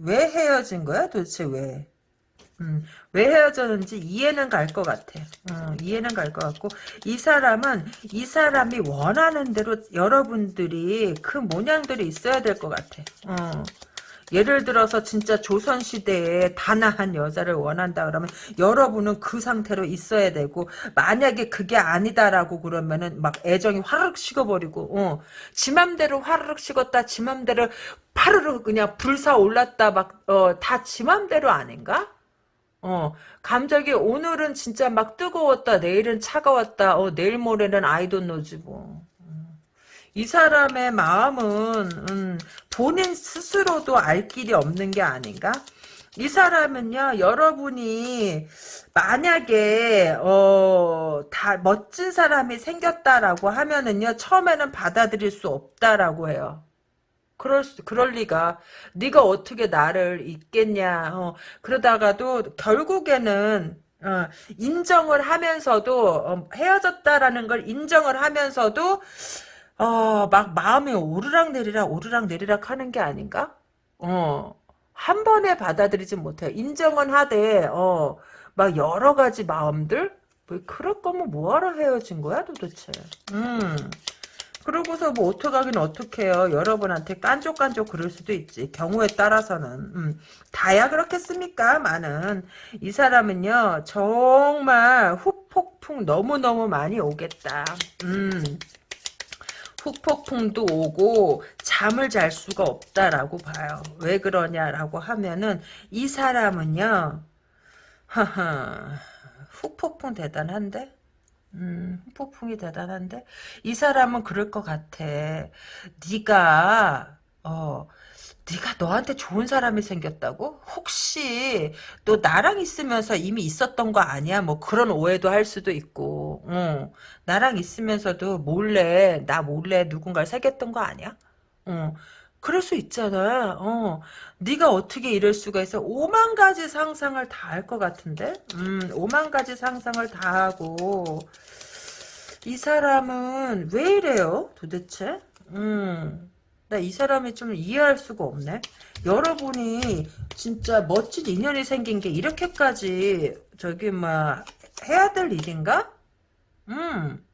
Speaker 1: 왜 헤어진 거야? 도대체 왜? 음, 왜 헤어졌는지 이해는 갈 것 같아. 어, 이해는 갈 것 같고 이 사람은 이 사람이 원하는 대로 여러분들이 그 모양들이 있어야 될 것 같아. 어. 예를 들어서 진짜 조선시대에 단아한 여자를 원한다 그러면 여러분은 그 상태로 있어야 되고 만약에 그게 아니다라고 그러면은 막 애정이 화르륵 식어버리고 어. 지 맘대로 화르륵 식었다 지 맘대로 파르르 그냥 불사 올랐다 막어다지 맘대로 아닌가? 어 감정이 오늘은 진짜 막 뜨거웠다 내일은 차가웠다 어 내일 모레는 아이돈 노지 뭐. 이 사람의 마음은 음, 본인 스스로도 알 길이 없는 게 아닌가? 이 사람은요 여러분이 만약에 어 다 멋진 사람이 생겼다라고 하면은요 처음에는 받아들일 수 없다라고 해요. 그럴 수, 그럴 리가. 네가 어떻게 나를 잊겠냐. 어, 그러다가도 결국에는 어, 인정을 하면서도 어, 헤어졌다라는 걸 인정을 하면서도 어, 막 마음이 오르락 내리락 오르락 내리락 하는 게 아닌가? 어, 한 번에 받아들이지 못해. 인정은 하되 어, 막 여러 가지 마음들 뭐 그럴 거면 뭐하러 헤어진 거야 도대체. 음. 그러고서 뭐 어떡하긴 어떡해요. 여러분한테 깐족깐족 그럴 수도 있지. 경우에 따라서는. 음, 다야 그렇겠습니까? 많은. 이 사람은요. 정말 후폭풍 너무너무 많이 오겠다. 음. 후폭풍도 오고 잠을 잘 수가 없다라고 봐요. 왜 그러냐라고 하면은 이 사람은요. [LAUGHS] 후폭풍 대단한데? 음, 폭풍이 대단한데 이 사람은 그럴 것 같아. 네가 어 네가 너한테 좋은 사람이 생겼다고? 혹시 너 나랑 있으면서 이미 있었던 거 아니야? 뭐 그런 오해도 할 수도 있고, 어, 나랑 있으면서도 몰래 나 몰래 누군가를 사귀었던 거 아니야? 어, 그럴 수 있잖아. 어, 네가 어떻게 이럴 수가 있어? 오만 가지 상상을 다 할 것 같은데? 음, 오만 가지 상상을 다 하고 이 사람은 왜 이래요? 도대체? 음, 나 이 사람이 좀 이해할 수가 없네. 여러분이 진짜 멋진 인연이 생긴 게 이렇게까지 저기 뭐 해야 될 일인가? 음.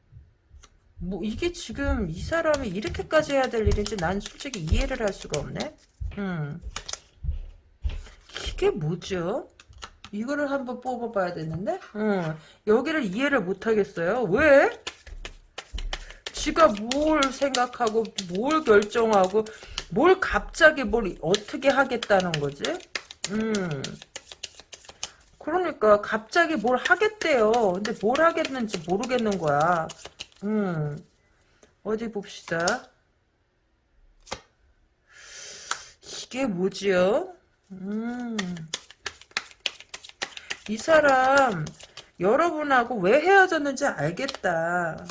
Speaker 1: 뭐 이게 지금 이 사람이 이렇게까지 해야 될 일인지 난 솔직히 이해를 할 수가 없네. 음. 이게 뭐죠? 이거를 한번 뽑아봐야 되는데, 음. 여기를 이해를 못 하겠어요. 왜? 지가 뭘 생각하고, 뭘 결정하고, 뭘 갑자기 뭘 어떻게 하겠다는 거지? 음. 그러니까 갑자기 뭘 하겠대요. 근데 뭘 하겠는지 모르겠는 거야. 음. 어디 봅시다. 이게 뭐지요? 음. 이 사람 여러분하고 왜 헤어졌는지 알겠다.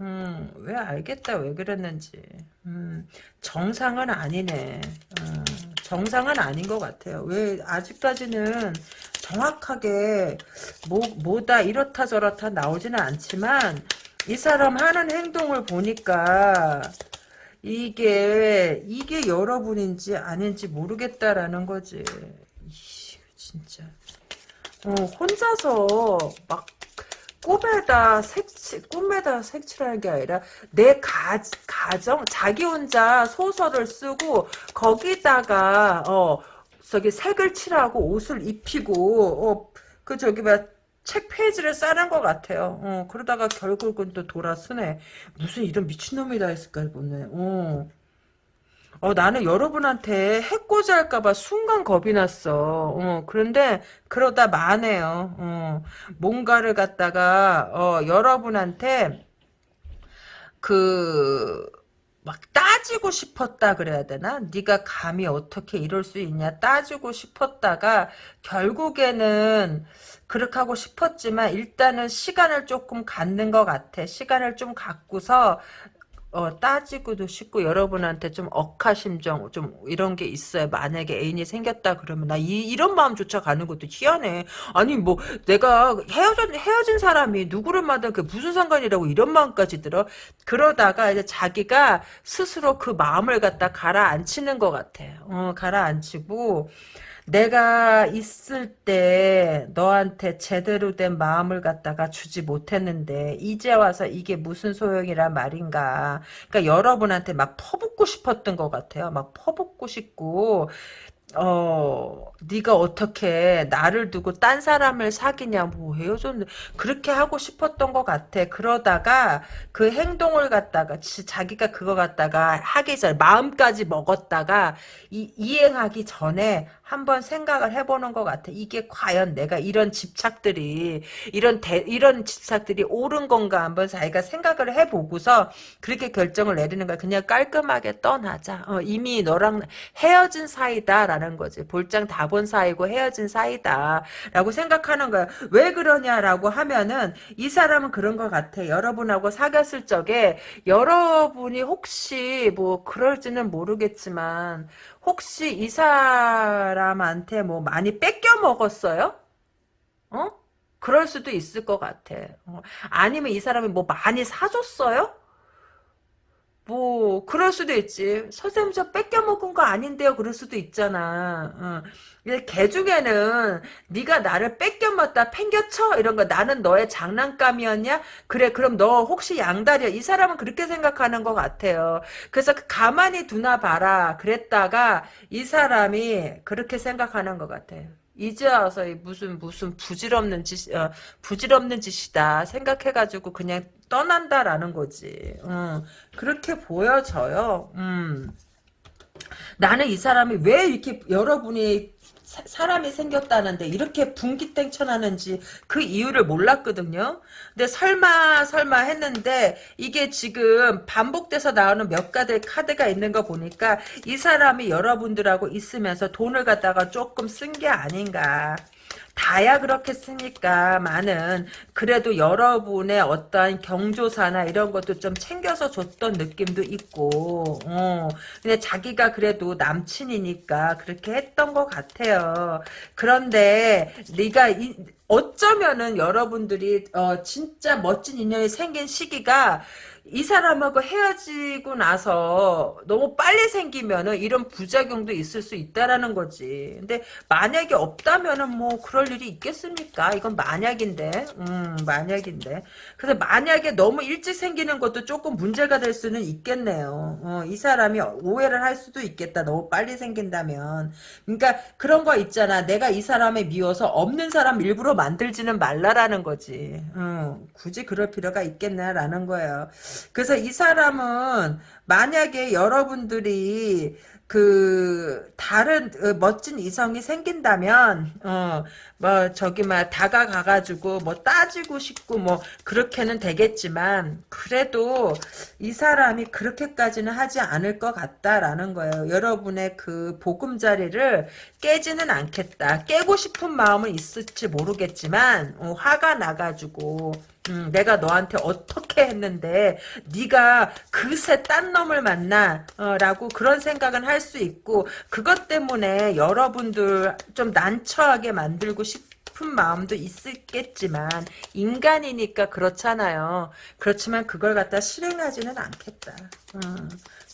Speaker 1: 음, 왜 알겠다, 왜 그랬는지. 음, 정상은 아니네. 음, 정상은 아닌 것 같아요. 왜, 아직까지는 정확하게, 뭐, 뭐다, 이렇다 저렇다 나오지는 않지만, 이 사람 하는 행동을 보니까, 이게, 이게 여러분인지 아닌지 모르겠다라는 거지. 진짜. 어, 혼자서 막 꿈에다 색칠, 꿈에다 색칠하는 게 아니라 내 가, 가정, 자기 혼자 소설을 쓰고 거기다가 어 저기 색을 칠하고 옷을 입히고 어 그 저기 뭐 책 페이지를 싸는 것 같아요. 어 그러다가 결국은 또 돌아서네. 무슨 이런 미친놈이 다 있을까 보네. 어. 어, 나는 여러분한테 해코지 할까봐 순간 겁이 났어. 어, 그런데, 그러다 마네요. 어, 뭔가를 갖다가, 어, 여러분한테, 그, 막 따지고 싶었다 그래야 되나? 네가 감히 어떻게 이럴 수 있냐 따지고 싶었다가 결국에는 그렇게 하고 싶었지만 일단은 시간을 조금 갖는 것 같아. 시간을 좀 갖고서 어, 따지고도 싶고 여러분한테 좀 억하심정 좀 이런 게 있어요. 만약에 애인이 생겼다 그러면 나 이, 이런 마음조차 가는 것도 희한해. 아니 뭐 내가 헤어진 헤어진 사람이 누구를 만든 그 무슨 상관이라고 이런 마음까지 들어. 그러다가 이제 자기가 스스로 그 마음을 갖다 가라앉히는 것 같아. 어, 가라앉히고 내가 있을 때 너한테 제대로 된 마음을 갖다가 주지 못했는데 이제 와서 이게 무슨 소용이란 말인가. 그러니까 여러분한테 막 퍼붓고 싶었던 것 같아요. 막 퍼붓고 싶고 어, 네가 어떻게 나를 두고 딴 사람을 사귀냐, 뭐 헤어졌는데 그렇게 하고 싶었던 것 같아. 그러다가 그 행동을 갖다가 자기가 그거 갖다가 하기 전 마음까지 먹었다가 이, 이행하기 전에 한번 생각을 해보는 것 같아. 이게 과연 내가 이런 집착들이 이런 대, 이런 집착들이 옳은 건가 한번 자기가 생각을 해보고서 그렇게 결정을 내리는 거야. 그냥 깔끔하게 떠나자. 어, 이미 너랑 헤어진 사이다라는 거지. 볼장 다 본 사이고 헤어진 사이다라고 생각하는 거야. 왜 그러냐라고 하면은 이 사람은 그런 것 같아. 여러분하고 사귀었을 적에 여러분이 혹시 뭐 그럴지는 모르겠지만 혹시 이 사람한테 뭐 많이 뺏겨 먹었어요? 어? 그럴 수도 있을 것 같아. 어. 아니면 이 사람이 뭐 많이 사줬어요? 뭐 그럴 수도 있지. 선생님 저 뺏겨 먹은 거 아닌데요. 그럴 수도 있잖아. 어. 개 중에는 네가 나를 뺏겨 먹다 팽겨쳐 이런 거 나는 너의 장난감이었냐? 그래 그럼 너 혹시 양다리야? 이 사람은 그렇게 생각하는 것 같아요. 그래서 가만히 두나 봐라. 그랬다가 이 사람이 그렇게 생각하는 것 같아요. 이제 와서 무슨 무슨 부질없는 짓 어, 부질없는 짓이다 생각해가지고 그냥 떠난다라는 거지. 음, 그렇게 보여져요. 음. 나는 이 사람이 왜 이렇게 여러분이 사, 람이 생겼다는데 이렇게 분기땡천하는지 그 이유를 몰랐거든요. 근데 설마 설마 했는데 이게 지금 반복돼서 나오는 몇 가지 카드가 있는 거 보니까 이 사람이 여러분들하고 있으면서 돈을 갖다가 조금 쓴 게 아닌가. 다야 그렇겠습니까? 많은 그래도 여러분의 어떠한 경조사나 이런 것도 좀 챙겨서 줬던 느낌도 있고 어. 근데 자기가 그래도 남친이니까 그렇게 했던 것 같아요. 그런데 네가 이, 어쩌면은 여러분들이 어, 진짜 멋진 인연이 생긴 시기가 이 사람하고 헤어지고 나서 너무 빨리 생기면은 이런 부작용도 있을 수 있다라는 거지. 근데 만약에 없다면은 뭐 그럴 일이 있겠습니까? 이건 만약인데, 음, 만약인데. 그래서 만약에 너무 일찍 생기는 것도 조금 문제가 될 수는 있겠네요. 어, 이 사람이 오해를 할 수도 있겠다. 너무 빨리 생긴다면. 그러니까 그런 거 있잖아. 내가 이 사람을 미워서 없는 사람 일부러 만들지는 말라라는 거지. 음, 굳이 그럴 필요가 있겠나라는 거예요. 그래서 이 사람은 만약에 여러분들이 그 다른 어, 멋진 이성이 생긴다면 어 뭐 저기 막 다가가 가지고 뭐 따지고 싶고 뭐 그렇게는 되겠지만 그래도 이 사람이 그렇게까지는 하지 않을 것 같다라는 거예요. 여러분의 그 보금자리를 깨지는 않겠다. 깨고 싶은 마음은 있을지 모르겠지만 어, 화가 나가지고 음, 내가 너한테 어떻게 했는데 네가 그새 딴 놈을 만나 어, 라고 그런 생각은 할 수 있고 그것 때문에 여러분들 좀 난처하게 만들고 싶은 마음도 있겠지만 인간이니까 그렇잖아요. 그렇지만 그걸 갖다 실행하지는 않겠다. 음.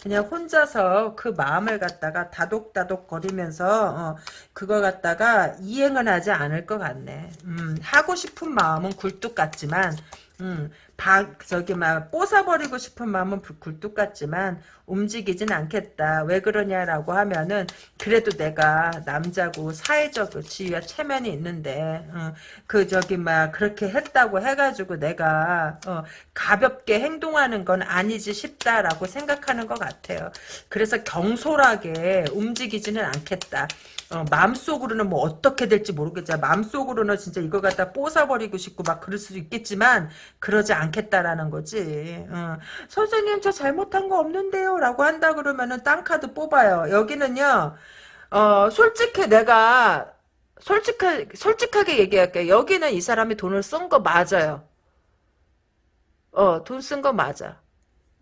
Speaker 1: 그냥 혼자서 그 마음을 갖다가 다독다독 거리면서 어, 그거 갖다가 이행은 하지 않을 것 같네. 음, 하고 싶은 마음은 굴뚝 같지만 음, 박, 저기, 막, 뽀사버리고 싶은 마음은 굴뚝 같지만, 움직이진 않겠다. 왜 그러냐라고 하면은, 그래도 내가 남자고 사회적 지위와 체면이 있는데, 어, 그, 저기, 막, 그렇게 했다고 해가지고 내가, 어, 가볍게 행동하는 건 아니지 싶다라고 생각하는 것 같아요. 그래서 경솔하게 움직이지는 않겠다. 어, 마음속으로는 뭐 어떻게 될지 모르겠지만 마음속으로는 진짜 이걸 갖다 뽀사버리고 싶고 막 그럴 수도 있겠지만 그러지 않 겠다라는 거지. 어. 선생님 저 잘못한 거 없는데요 라고 한다 그러면은 땅 카드 뽑아요. 여기는요. 어, 솔직히 내가 솔직하, 솔직하게 얘기할게요. 여기는 이 사람이 돈을 쓴 거 맞아요. 어, 돈 쓴 거 맞아.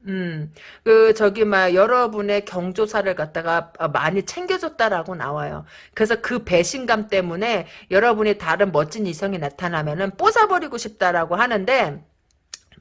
Speaker 1: 음, 그, 저기, 막, 여러분의 경조사를 갖다가 많이 챙겨줬다라고 나와요. 그래서 그 배신감 때문에 여러분이 다른 멋진 이성이 나타나면은 뽀사버리고 싶다라고 하는데,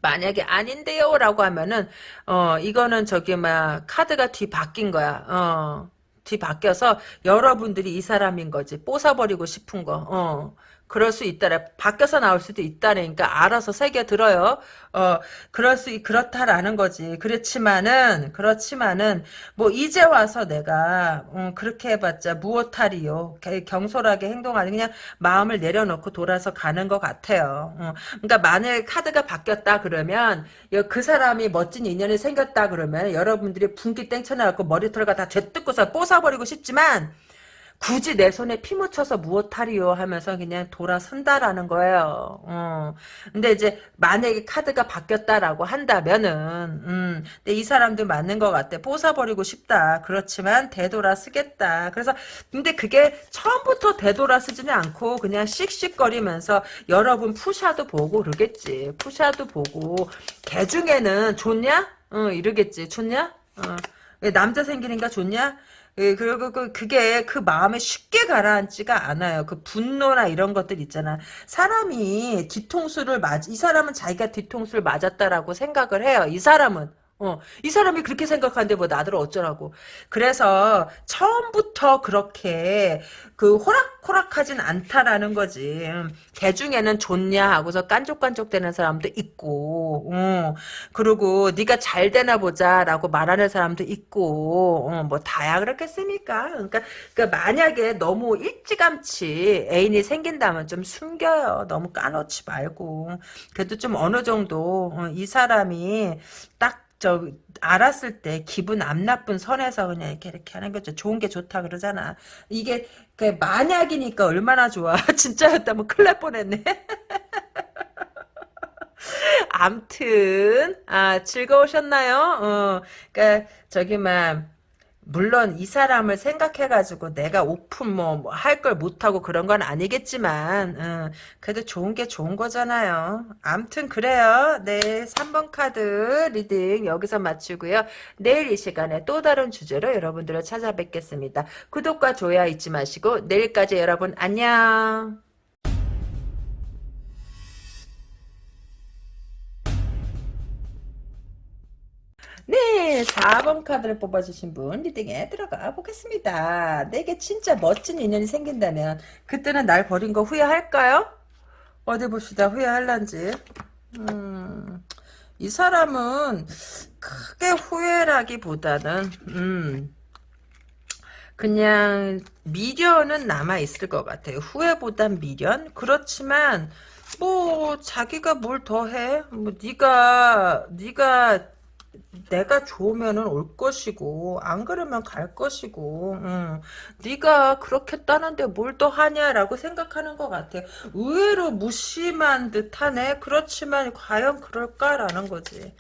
Speaker 1: 만약에 아닌데요 라고 하면은 어 이거는 저기 막 카드가 뒤 바뀐 거야. 어 뒤 바뀌어서 여러분들이 이 사람인 거지. 뽀사버리고 싶은 거 그럴 수 있다라 바뀌어서 나올 수도 있다니까 알아서 새겨 들어요. 어 그럴 수 그렇다라는 거지. 그렇지만은 그렇지만은 뭐 이제 와서 내가 음, 그렇게 해봤자 무엇하리요. 경솔하게 행동하는 그냥 마음을 내려놓고 돌아서 가는 것 같아요. 어, 그러니까 만약 카드가 바뀌었다 그러면 그 사람이 멋진 인연이 생겼다 그러면 여러분들이 분기 땡쳐나갖고 머리털과 다 죄뜯고서 뽀사버리고 싶지만 굳이 내 손에 피 묻혀서 무엇하리요 하면서 그냥 돌아선다라는 거예요. 어. 근데 이제 만약에 카드가 바뀌었다라고 한다면은 음, 근데 이 사람도 맞는 것 같아. 뽀사버리고 싶다. 그렇지만 되돌아 쓰겠다. 그래서 근데 그게 처음부터 되돌아 쓰지는 않고 그냥 씩씩거리면서 여러분 푸샤도 보고 그러겠지. 푸샤도 보고 개 중에는 좋냐? 어, 이러겠지. 좋냐? 어. 왜 남자 생기니까 좋냐? 예, 그리고 그, 그게 그 마음에 쉽게 가라앉지가 않아요. 그 분노나 이런 것들 있잖아. 사람이 뒤통수를 맞, 이 사람은 자기가 뒤통수를 맞았다라고 생각을 해요. 이 사람은. 어, 이 사람이 그렇게 생각하는데 뭐 나들 어쩌라고. 그래서 처음부터 그렇게 그 호락호락하진 않다라는 거지. 개 중에는 좋냐 하고서 깐족깐족 되는 사람도 있고, 어, 그리고 네가 잘 되나 보자라고 말하는 사람도 있고, 어, 뭐 다야 그렇겠습니까? 그러니까, 그러니까 만약에 너무 일찌감치 애인이 생긴다면 좀 숨겨요. 너무 까놓지 말고. 그래도 좀 어느 정도 어, 이 사람이 딱 저 알았을 때 기분 안 나쁜 선에서 그냥 이렇게 이렇게 하는 거죠. 좋은 게 좋다 그러잖아. 이게 그 만약이니까 얼마나 좋아. [LAUGHS] 진짜였다면 큰일 날 뻔했네. [LAUGHS] 암튼 아 즐거우셨나요? 어, 그니까 저기 막 물론 이 사람을 생각해가지고 내가 오픈 뭐 할 걸 못하고 그런 건 아니겠지만 어, 그래도 좋은 게 좋은 거잖아요. 암튼 그래요. 네 3번 카드 reading 여기서 마치고요. 내일 이 시간에 또 다른 주제로 여러분들을 찾아뵙겠습니다. 구독과 좋아요 잊지 마시고 내일까지 여러분 안녕. 네, 4번 카드를 뽑아주신 분 reading에 들어가 보겠습니다. 내게 진짜 멋진 인연이 생긴다면 그때는 날 버린 거 후회할까요? 어디 봅시다. 후회할란지. 음, 이 사람은 크게 후회라기보다는 음, 그냥 미련은 남아있을 것 같아요. 후회보단 미련? 그렇지만 뭐 자기가 뭘 더해? 뭐 네가 네가 내가 좋으면은 올 것이고 안 그러면 갈 것이고 응. 네가 그렇겠다는데 뭘더 하냐라고 생각하는 것 같아. 의외로 무심한 듯하네. 그렇지만 과연 그럴까라는 거지.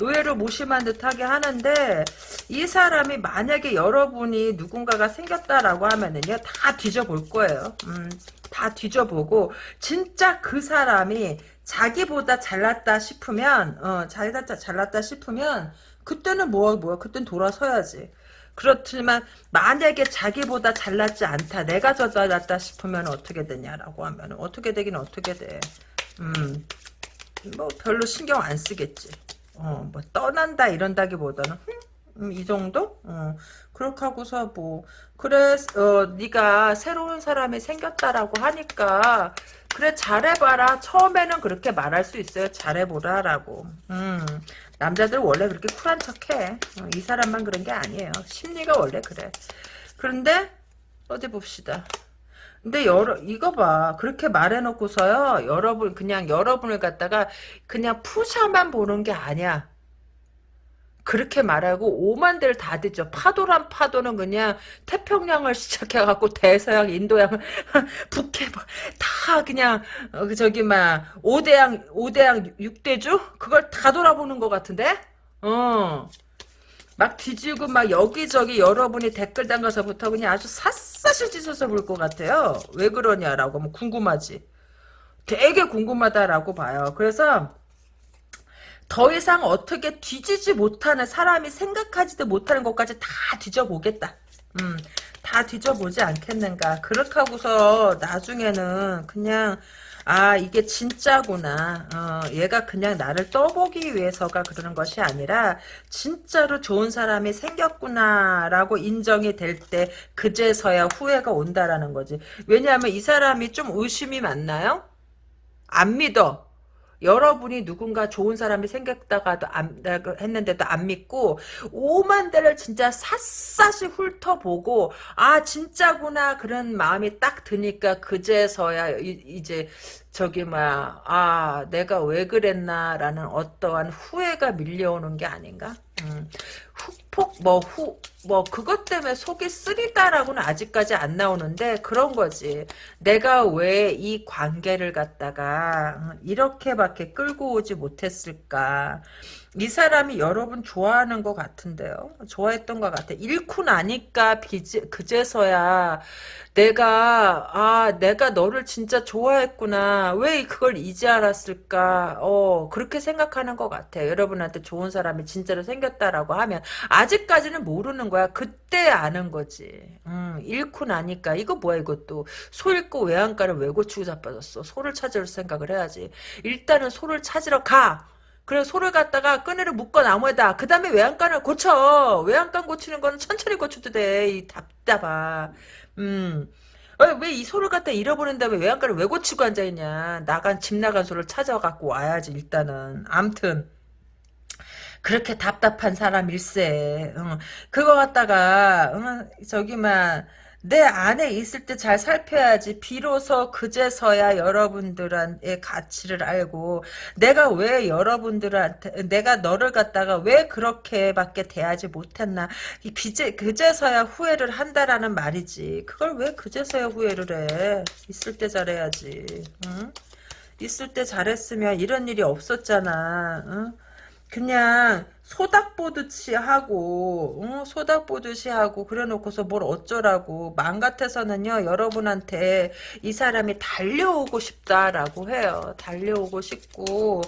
Speaker 1: 의외로 무심한 듯하게 하는데 이 사람이 만약에 여러분이 누군가가 생겼다라고 하면은요 다 뒤져볼 거예요. 음, 다 뒤져보고 진짜 그 사람이 자기보다 잘났다 싶으면 어 자기보다 잘났다 싶으면 그때는 뭐야 뭐야? 그땐 돌아서야지. 그렇지만 만약에 자기보다 잘났지 않다 내가 더 잘났다 싶으면 어떻게 되냐라고 하면 어떻게 되긴 어떻게 돼 음 뭐 별로 신경 안 쓰겠지. 어 뭐 떠난다 이런다기보다는 음, 이 정도? 어, 그렇게 하고서 뭐 그래 어, 네가 새로운 사람이 생겼다라고 하니까 그래 잘해봐라. 처음에는 그렇게 말할 수 있어요. 잘해보라라고. 음, 남자들 원래 그렇게 쿨한 척해. 어, 이 사람만 그런 게 아니에요. 심리가 원래 그래. 그런데 어디 봅시다. 근데 여러 이거 봐. 그렇게 말해놓고서요 여러분 그냥 여러분을 갖다가 그냥 푸샤만 보는 게 아니야 그렇게 말하고 오만 대를 다 듣죠. 파도란 파도는 그냥 태평양을 [LAUGHS] 시작해갖고 대서양, 인도양을 [LAUGHS] 북해 뭐다 그냥 어, 그 저기 막 오대양, 오대양 육대주 그걸 다 돌아보는 것 같은데. 어. 막 뒤지고 막 여기저기 여러분이 댓글 담가서부터 그냥 아주 샅샅이 찢어서 볼 것 같아요. 왜 그러냐라고 뭐 궁금하지. 되게 궁금하다라고 봐요. 그래서 더 이상 어떻게 뒤지지 못하는 사람이 생각하지도 못하는 것까지 다 뒤져보겠다. 음, 다 뒤져보지 않겠는가. 그렇게 하고서 나중에는 그냥 아 이게 진짜구나 어, 얘가 그냥 나를 떠보기 위해서가 그러는 것이 아니라 진짜로 좋은 사람이 생겼구나 라고 인정이 될 때 그제서야 후회가 온다라는 거지 왜냐하면 이 사람이 좀 의심이 많나요? 안 믿어 여러분이 누군가 좋은 사람이 생겼다가도 안, 했는데도 안 믿고 오만 대를 진짜 샅샅이 훑어보고 아 진짜구나 그런 마음이 딱 드니까 그제서야 이, 제 저기 뭐야 아 내가 왜 그랬나라는 어떠한 후회가 밀려오는 게 아닌가 음. 훅폭 뭐 후 뭐 그것 때문에 속이 쓰리다라고는 아직까지 안 나오는데 그런 거지. 내가 왜 이 관계를 갖다가 어, 이렇게밖에 끌고 오지 못했을까 이 사람이 여러분 좋아하는 것 같은데요. 좋아했던 것 같아. 잃고 나니까 비지, 그제서야 내가 아 내가 너를 진짜 좋아했구나. 왜 그걸 이제 알았을까? 어 그렇게 생각하는 것 같아. 여러분한테 좋은 사람이 진짜로 생겼다라고 하면 아직까지는 모르는 거야. 그때 아는 거지. 음, 잃고 나니까 이거 뭐야 이것도 소 잃고 외양간을 왜 고치고 자빠졌어. 소를 찾을 생각을 해야지. 일단은 소를 찾으러 가. 그래 소를 갖다가 끈으로 묶어 나무에다 그 다음에 외양간을 고쳐. 외양간 고치는 거는 천천히 고쳐도 돼이 답답아. 음. 왜이 소를 갖다 잃어버린 다음에 외양간을 왜 고치고 앉아있냐. 나간 집 나간 소를 찾아갖고 와야지 일단은. 암튼. 그렇게 답답한 사람일세. 응. 그거 갖다가 응, 저기만 내 안에 있을 때 잘 살펴야지. 비로소 그제서야 여러분들의 가치를 알고 내가 왜 여러분들한테 내가 너를 갖다가 왜 그렇게밖에 대하지 못했나. 이 비제 그제서야 후회를 한다라는 말이지. 그걸 왜 그제서야 후회를 해? 있을 때 잘해야지. 응? 있을 때 잘했으면 이런 일이 없었잖아. 응? 그냥 소닥 보듯이 하고 어? 소닥 보듯이 하고 그래놓고서 뭘 어쩌라고. 마음 같아서는요 여러분한테 이 사람이 달려오고 싶다라고 해요. 달려오고 싶고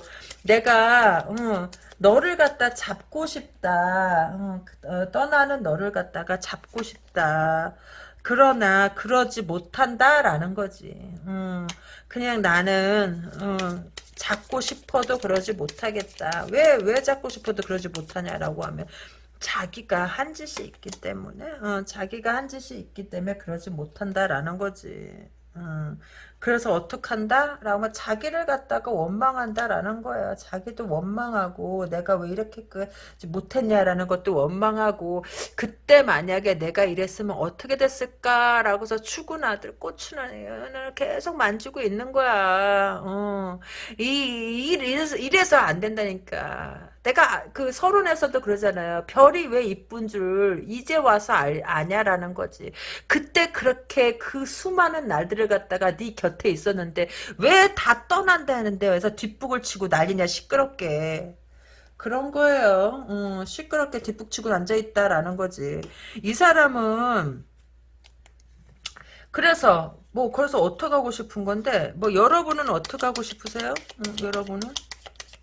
Speaker 1: 내가 어, 너를 갖다 잡고 싶다. 어, 어, 떠나는 너를 갖다가 잡고 싶다. 그러나 그러지 못한다라는 거지. 음, 그냥 나는 어, 잡고 싶어도 그러지 못하겠다. 왜, 왜 잡고 싶어도 그러지 못하냐라고 하면, 자기가 한 짓이 있기 때문에, 어, 자기가 한 짓이 있기 때문에 그러지 못한다라는 거지. 음, 그래서 어떡한다? 라고 자기를 갖다가 원망한다라는 거예요. 자기도 원망하고 내가 왜 이렇게 그 못했냐라는 것도 원망하고 그때 만약에 내가 이랬으면 어떻게 됐을까라고서 추구나들 꽂추는 계속 만지고 있는 거야. 어. 이, 이래서, 이래서 안 된다니까. 내가 그 서론에서도 그러잖아요. 별이 왜 이쁜 줄 이제 와서 알, 아냐라는 거지. 그때 그렇게 그 수많은 날들을 갖다가 네 곁에 있었는데 왜 다 떠난다는데 그래서 뒷북을 치고 난리냐 시끄럽게. 그런 거예요. 음, 시끄럽게 뒷북치고 앉아있다라는 거지. 이 사람은 그래서 뭐 그래서 어떻게 하고 싶은 건데 뭐 여러분은 어떻게 하고 싶으세요? 음, 여러분은?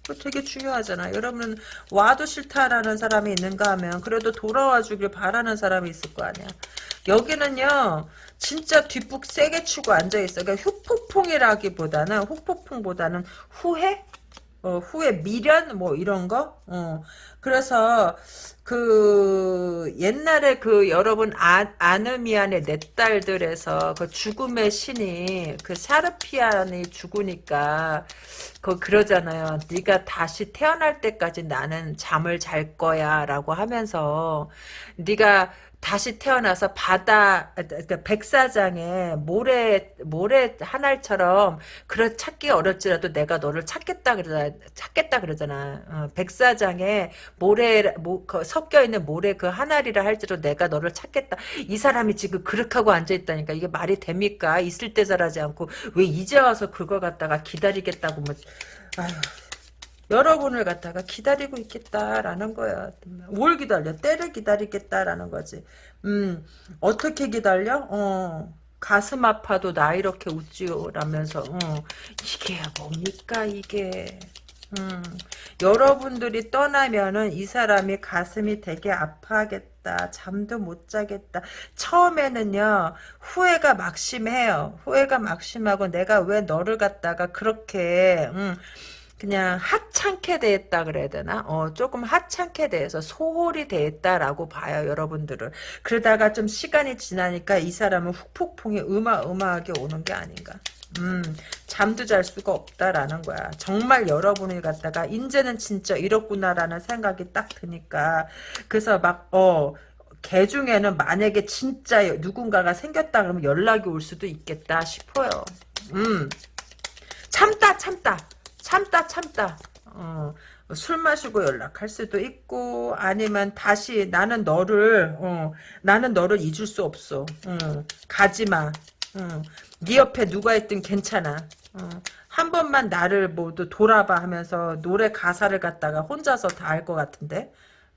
Speaker 1: 그 되게 중요하잖아. 여러분은 와도 싫다라는 사람이 있는가 하면 그래도 돌아와 주길 바라는 사람이 있을 거 아니야. 여기는요. 진짜 뒷북 세게 치고 앉아있어. 그러니까 후폭풍이라기보다는 후폭풍보다는 후회? 어, 후회 미련 뭐 이런 거 어. 그래서 그 옛날에 그 여러분 아, 아느미안의 내 딸들에서 그 죽음의 신이 그 샤르피안이 죽으니까 그 그러잖아요. 네가 다시 태어날 때까지 나는 잠을 잘 거야라고 하면서 네가 다시 태어나서 바다 그러니까 백사장에 모래 모래 하날처럼 그런 찾기 어렵지라도 내가 너를 찾겠다 그러자 찾겠다 그러잖아. 어, 백사장에 모래 모, 그 섞여 있는 모래 그 하나리라 할지라도 내가 너를 찾겠다. 이 사람이 지금 그렇게 하고 앉아 있다니까 이게 말이 됩니까? 있을 때 잘하지 않고 왜 이제 와서 그걸 갖다가 기다리겠다고 뭐 아휴. 여러분을 갖다가 기다리고 있겠다라는 거야. 뭘 기다려? 때를 기다리겠다라는 거지. 음, 어떻게 기다려? 어, 가슴 아파도 나 이렇게 웃지요라면서, 어, 이게 뭡니까, 이게. 음, 여러분들이 떠나면은 이 사람이 가슴이 되게 아파하겠다. 잠도 못 자겠다. 처음에는요, 후회가 막심해요. 후회가 막심하고 내가 왜 너를 갖다가 그렇게, 음, 그냥 하찮게 대했다 그래야 되나? 어, 조금 하찮게 대해서 소홀히 대했다라고 봐요, 여러분들을. 그러다가 좀 시간이 지나니까 이 사람은 훅폭풍이 어마어마하게 오는 게 아닌가. 음, 잠도 잘 수가 없다라는 거야. 정말 여러분을 갖다가, 이제는 진짜 이렇구나라는 생각이 딱 드니까. 그래서 막, 어, 개 중에는 만약에 진짜 누군가가 생겼다 그러면 연락이 올 수도 있겠다 싶어요. 음, 참다, 참다. 참다 참다 어, 술 마시고 연락할 수도 있고 아니면 다시 나는 너를 어, 나는 너를 잊을 수 없어 어, 가지마 어, 네 옆에 누가 있든 괜찮아 어, 한 번만 나를 모두 돌아봐 하면서 노래 가사를 갖다가 혼자서 다할것 같은데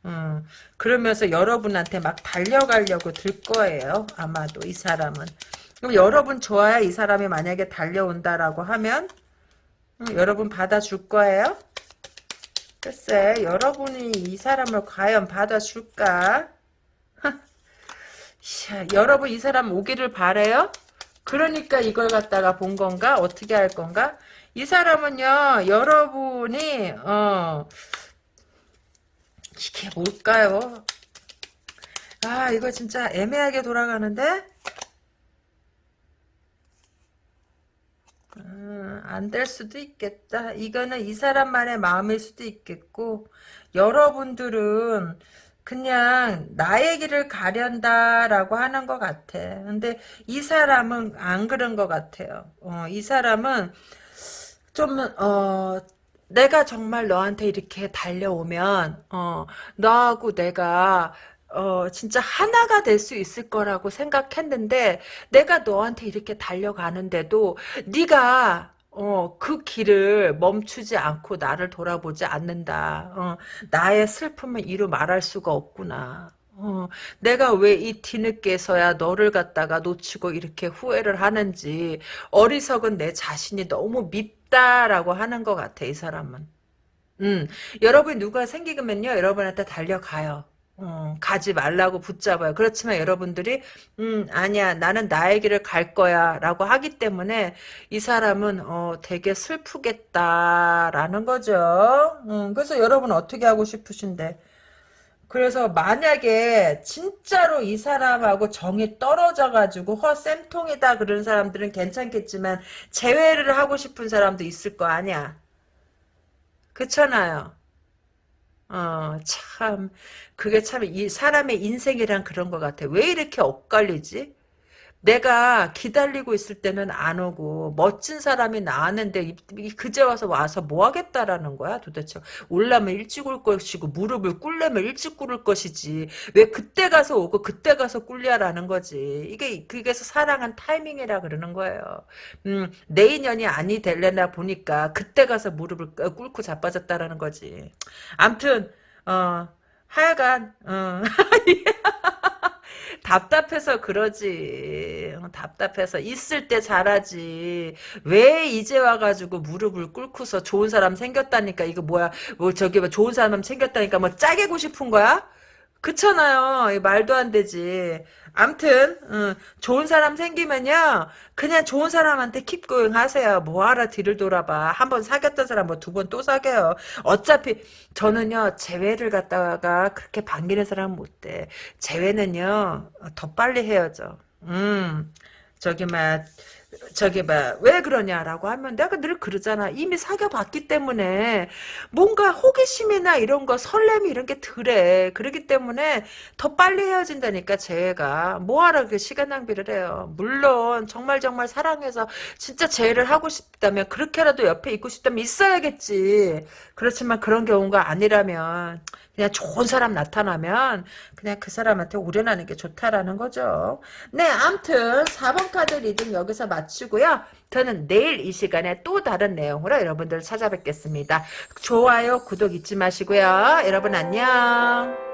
Speaker 1: 음, 그러면서 여러분한테 막 달려가려고 들 거예요. 아마도 이 사람은. 그럼 여러분 좋아야 이 사람이 만약에 달려온다라고 하면 여러분 받아줄 거예요? 글쎄 여러분이 이 사람을 과연 받아줄까? [LAUGHS] 여러분 이 사람 오기를 바래요? 그러니까 이걸 갖다가 본 건가? 어떻게 할 건가? 이 사람은요 여러분이 어 이게 뭘까요? 아 이거 진짜 애매하게 돌아가는데 음, 안될 수도 있겠다. 이거는 이 사람만의 마음일 수도 있겠고, 여러분들은 그냥 나의 길을 가련다라고 하는 것 같아. 근데 이 사람은 안 그런 것 같아요. 어, 이 사람은 좀, 어, 내가 정말 너한테 이렇게 달려오면, 어, 너하고 내가 어, 진짜 하나가 될 수 있을 거라고 생각했는데 내가 너한테 이렇게 달려가는데도 네가 어, 그 길을 멈추지 않고 나를 돌아보지 않는다. 어, 나의 슬픔을 이루 말할 수가 없구나. 어, 내가 왜 이 뒤늦게서야 너를 갖다가 놓치고 이렇게 후회를 하는지 어리석은 내 자신이 너무 밉다라고 하는 것 같아 이 사람은. 음, 여러분 누가 생기면요 여러분한테 달려가요. 어, 가지 말라고 붙잡아요. 그렇지만 여러분들이 음 아니야 나는 나의 길을 갈 거야 라고 하기 때문에 이 사람은 어, 되게 슬프겠다라는 거죠. 음, 그래서 여러분 어떻게 하고 싶으신데 그래서 만약에 진짜로 이 사람하고 정이 떨어져가지고 허 쌤통이다 그런 사람들은 괜찮겠지만 재회를 하고 싶은 사람도 있을 거 아니야. 그렇잖아요. 어, 참, 그게 참, 이 사람의 인생이란 그런 것 같아. 왜 이렇게 엇갈리지? 내가 기다리고 있을 때는 안 오고 멋진 사람이 나왔는데 그제 와서 와서 뭐 하겠다라는 거야 도대체? 올라면 일찍 올 것이고 무릎을 꿇려면 일찍 꿇을 것이지. 왜 그때 가서 오고 그때 가서 꿇냐라는 거지. 이게 그게서 사랑은 타이밍이라 그러는 거예요. 음, 내 인연이 아니 될래나 보니까 그때 가서 무릎을 꿇- 꿇고 자빠졌다라는 거지. 암튼 어 하여간 어. [LAUGHS] 답답해서 그러지. 어, 답답해서 있을 때 잘하지. 왜 이제 와가지고 무릎을 꿇고서 좋은 사람 생겼다니까 이거 뭐야? 뭐 저기 뭐 좋은 사람 생겼다니까 뭐 짜게고 싶은 거야? 그렇잖아요. 이 말도 안 되지. 암튼 응, 좋은 사람 생기면요. 그냥 좋은 사람한테 킵고잉 하세요. 뭐하러 뒤를 돌아봐. 한 번 사귀었던 사람 뭐 두 번 또 사귀어요. 어차피 저는요. 재회를 갖다가 그렇게 반기는 사람은 못 돼. 재회는요. 더 빨리 헤어져. 음. 저기 막 저기 막왜 그러냐라고 하면 내가 늘 그러잖아. 이미 사귀어봤기 때문에 뭔가 호기심이나 이런 거 설렘이 이런 게 덜해. 그러기 때문에 더 빨리 헤어진다니까 재회가 뭐하러 그 시간 낭비를 해요. 물론 정말 정말 사랑해서 진짜 재회를 하고 싶다면 그렇게라도 옆에 있고 싶다면 있어야겠지. 그렇지만 그런 경우가 아니라면 그냥 좋은 사람 나타나면 그냥 그 사람한테 우려나는 게 좋다라는 거죠. 네, 암튼 4번 카드 reading 여기서 마치고요. 저는 내일 이 시간에 또 다른 내용으로 여러분들 찾아뵙겠습니다. 좋아요, 구독 잊지 마시고요. 여러분 안녕.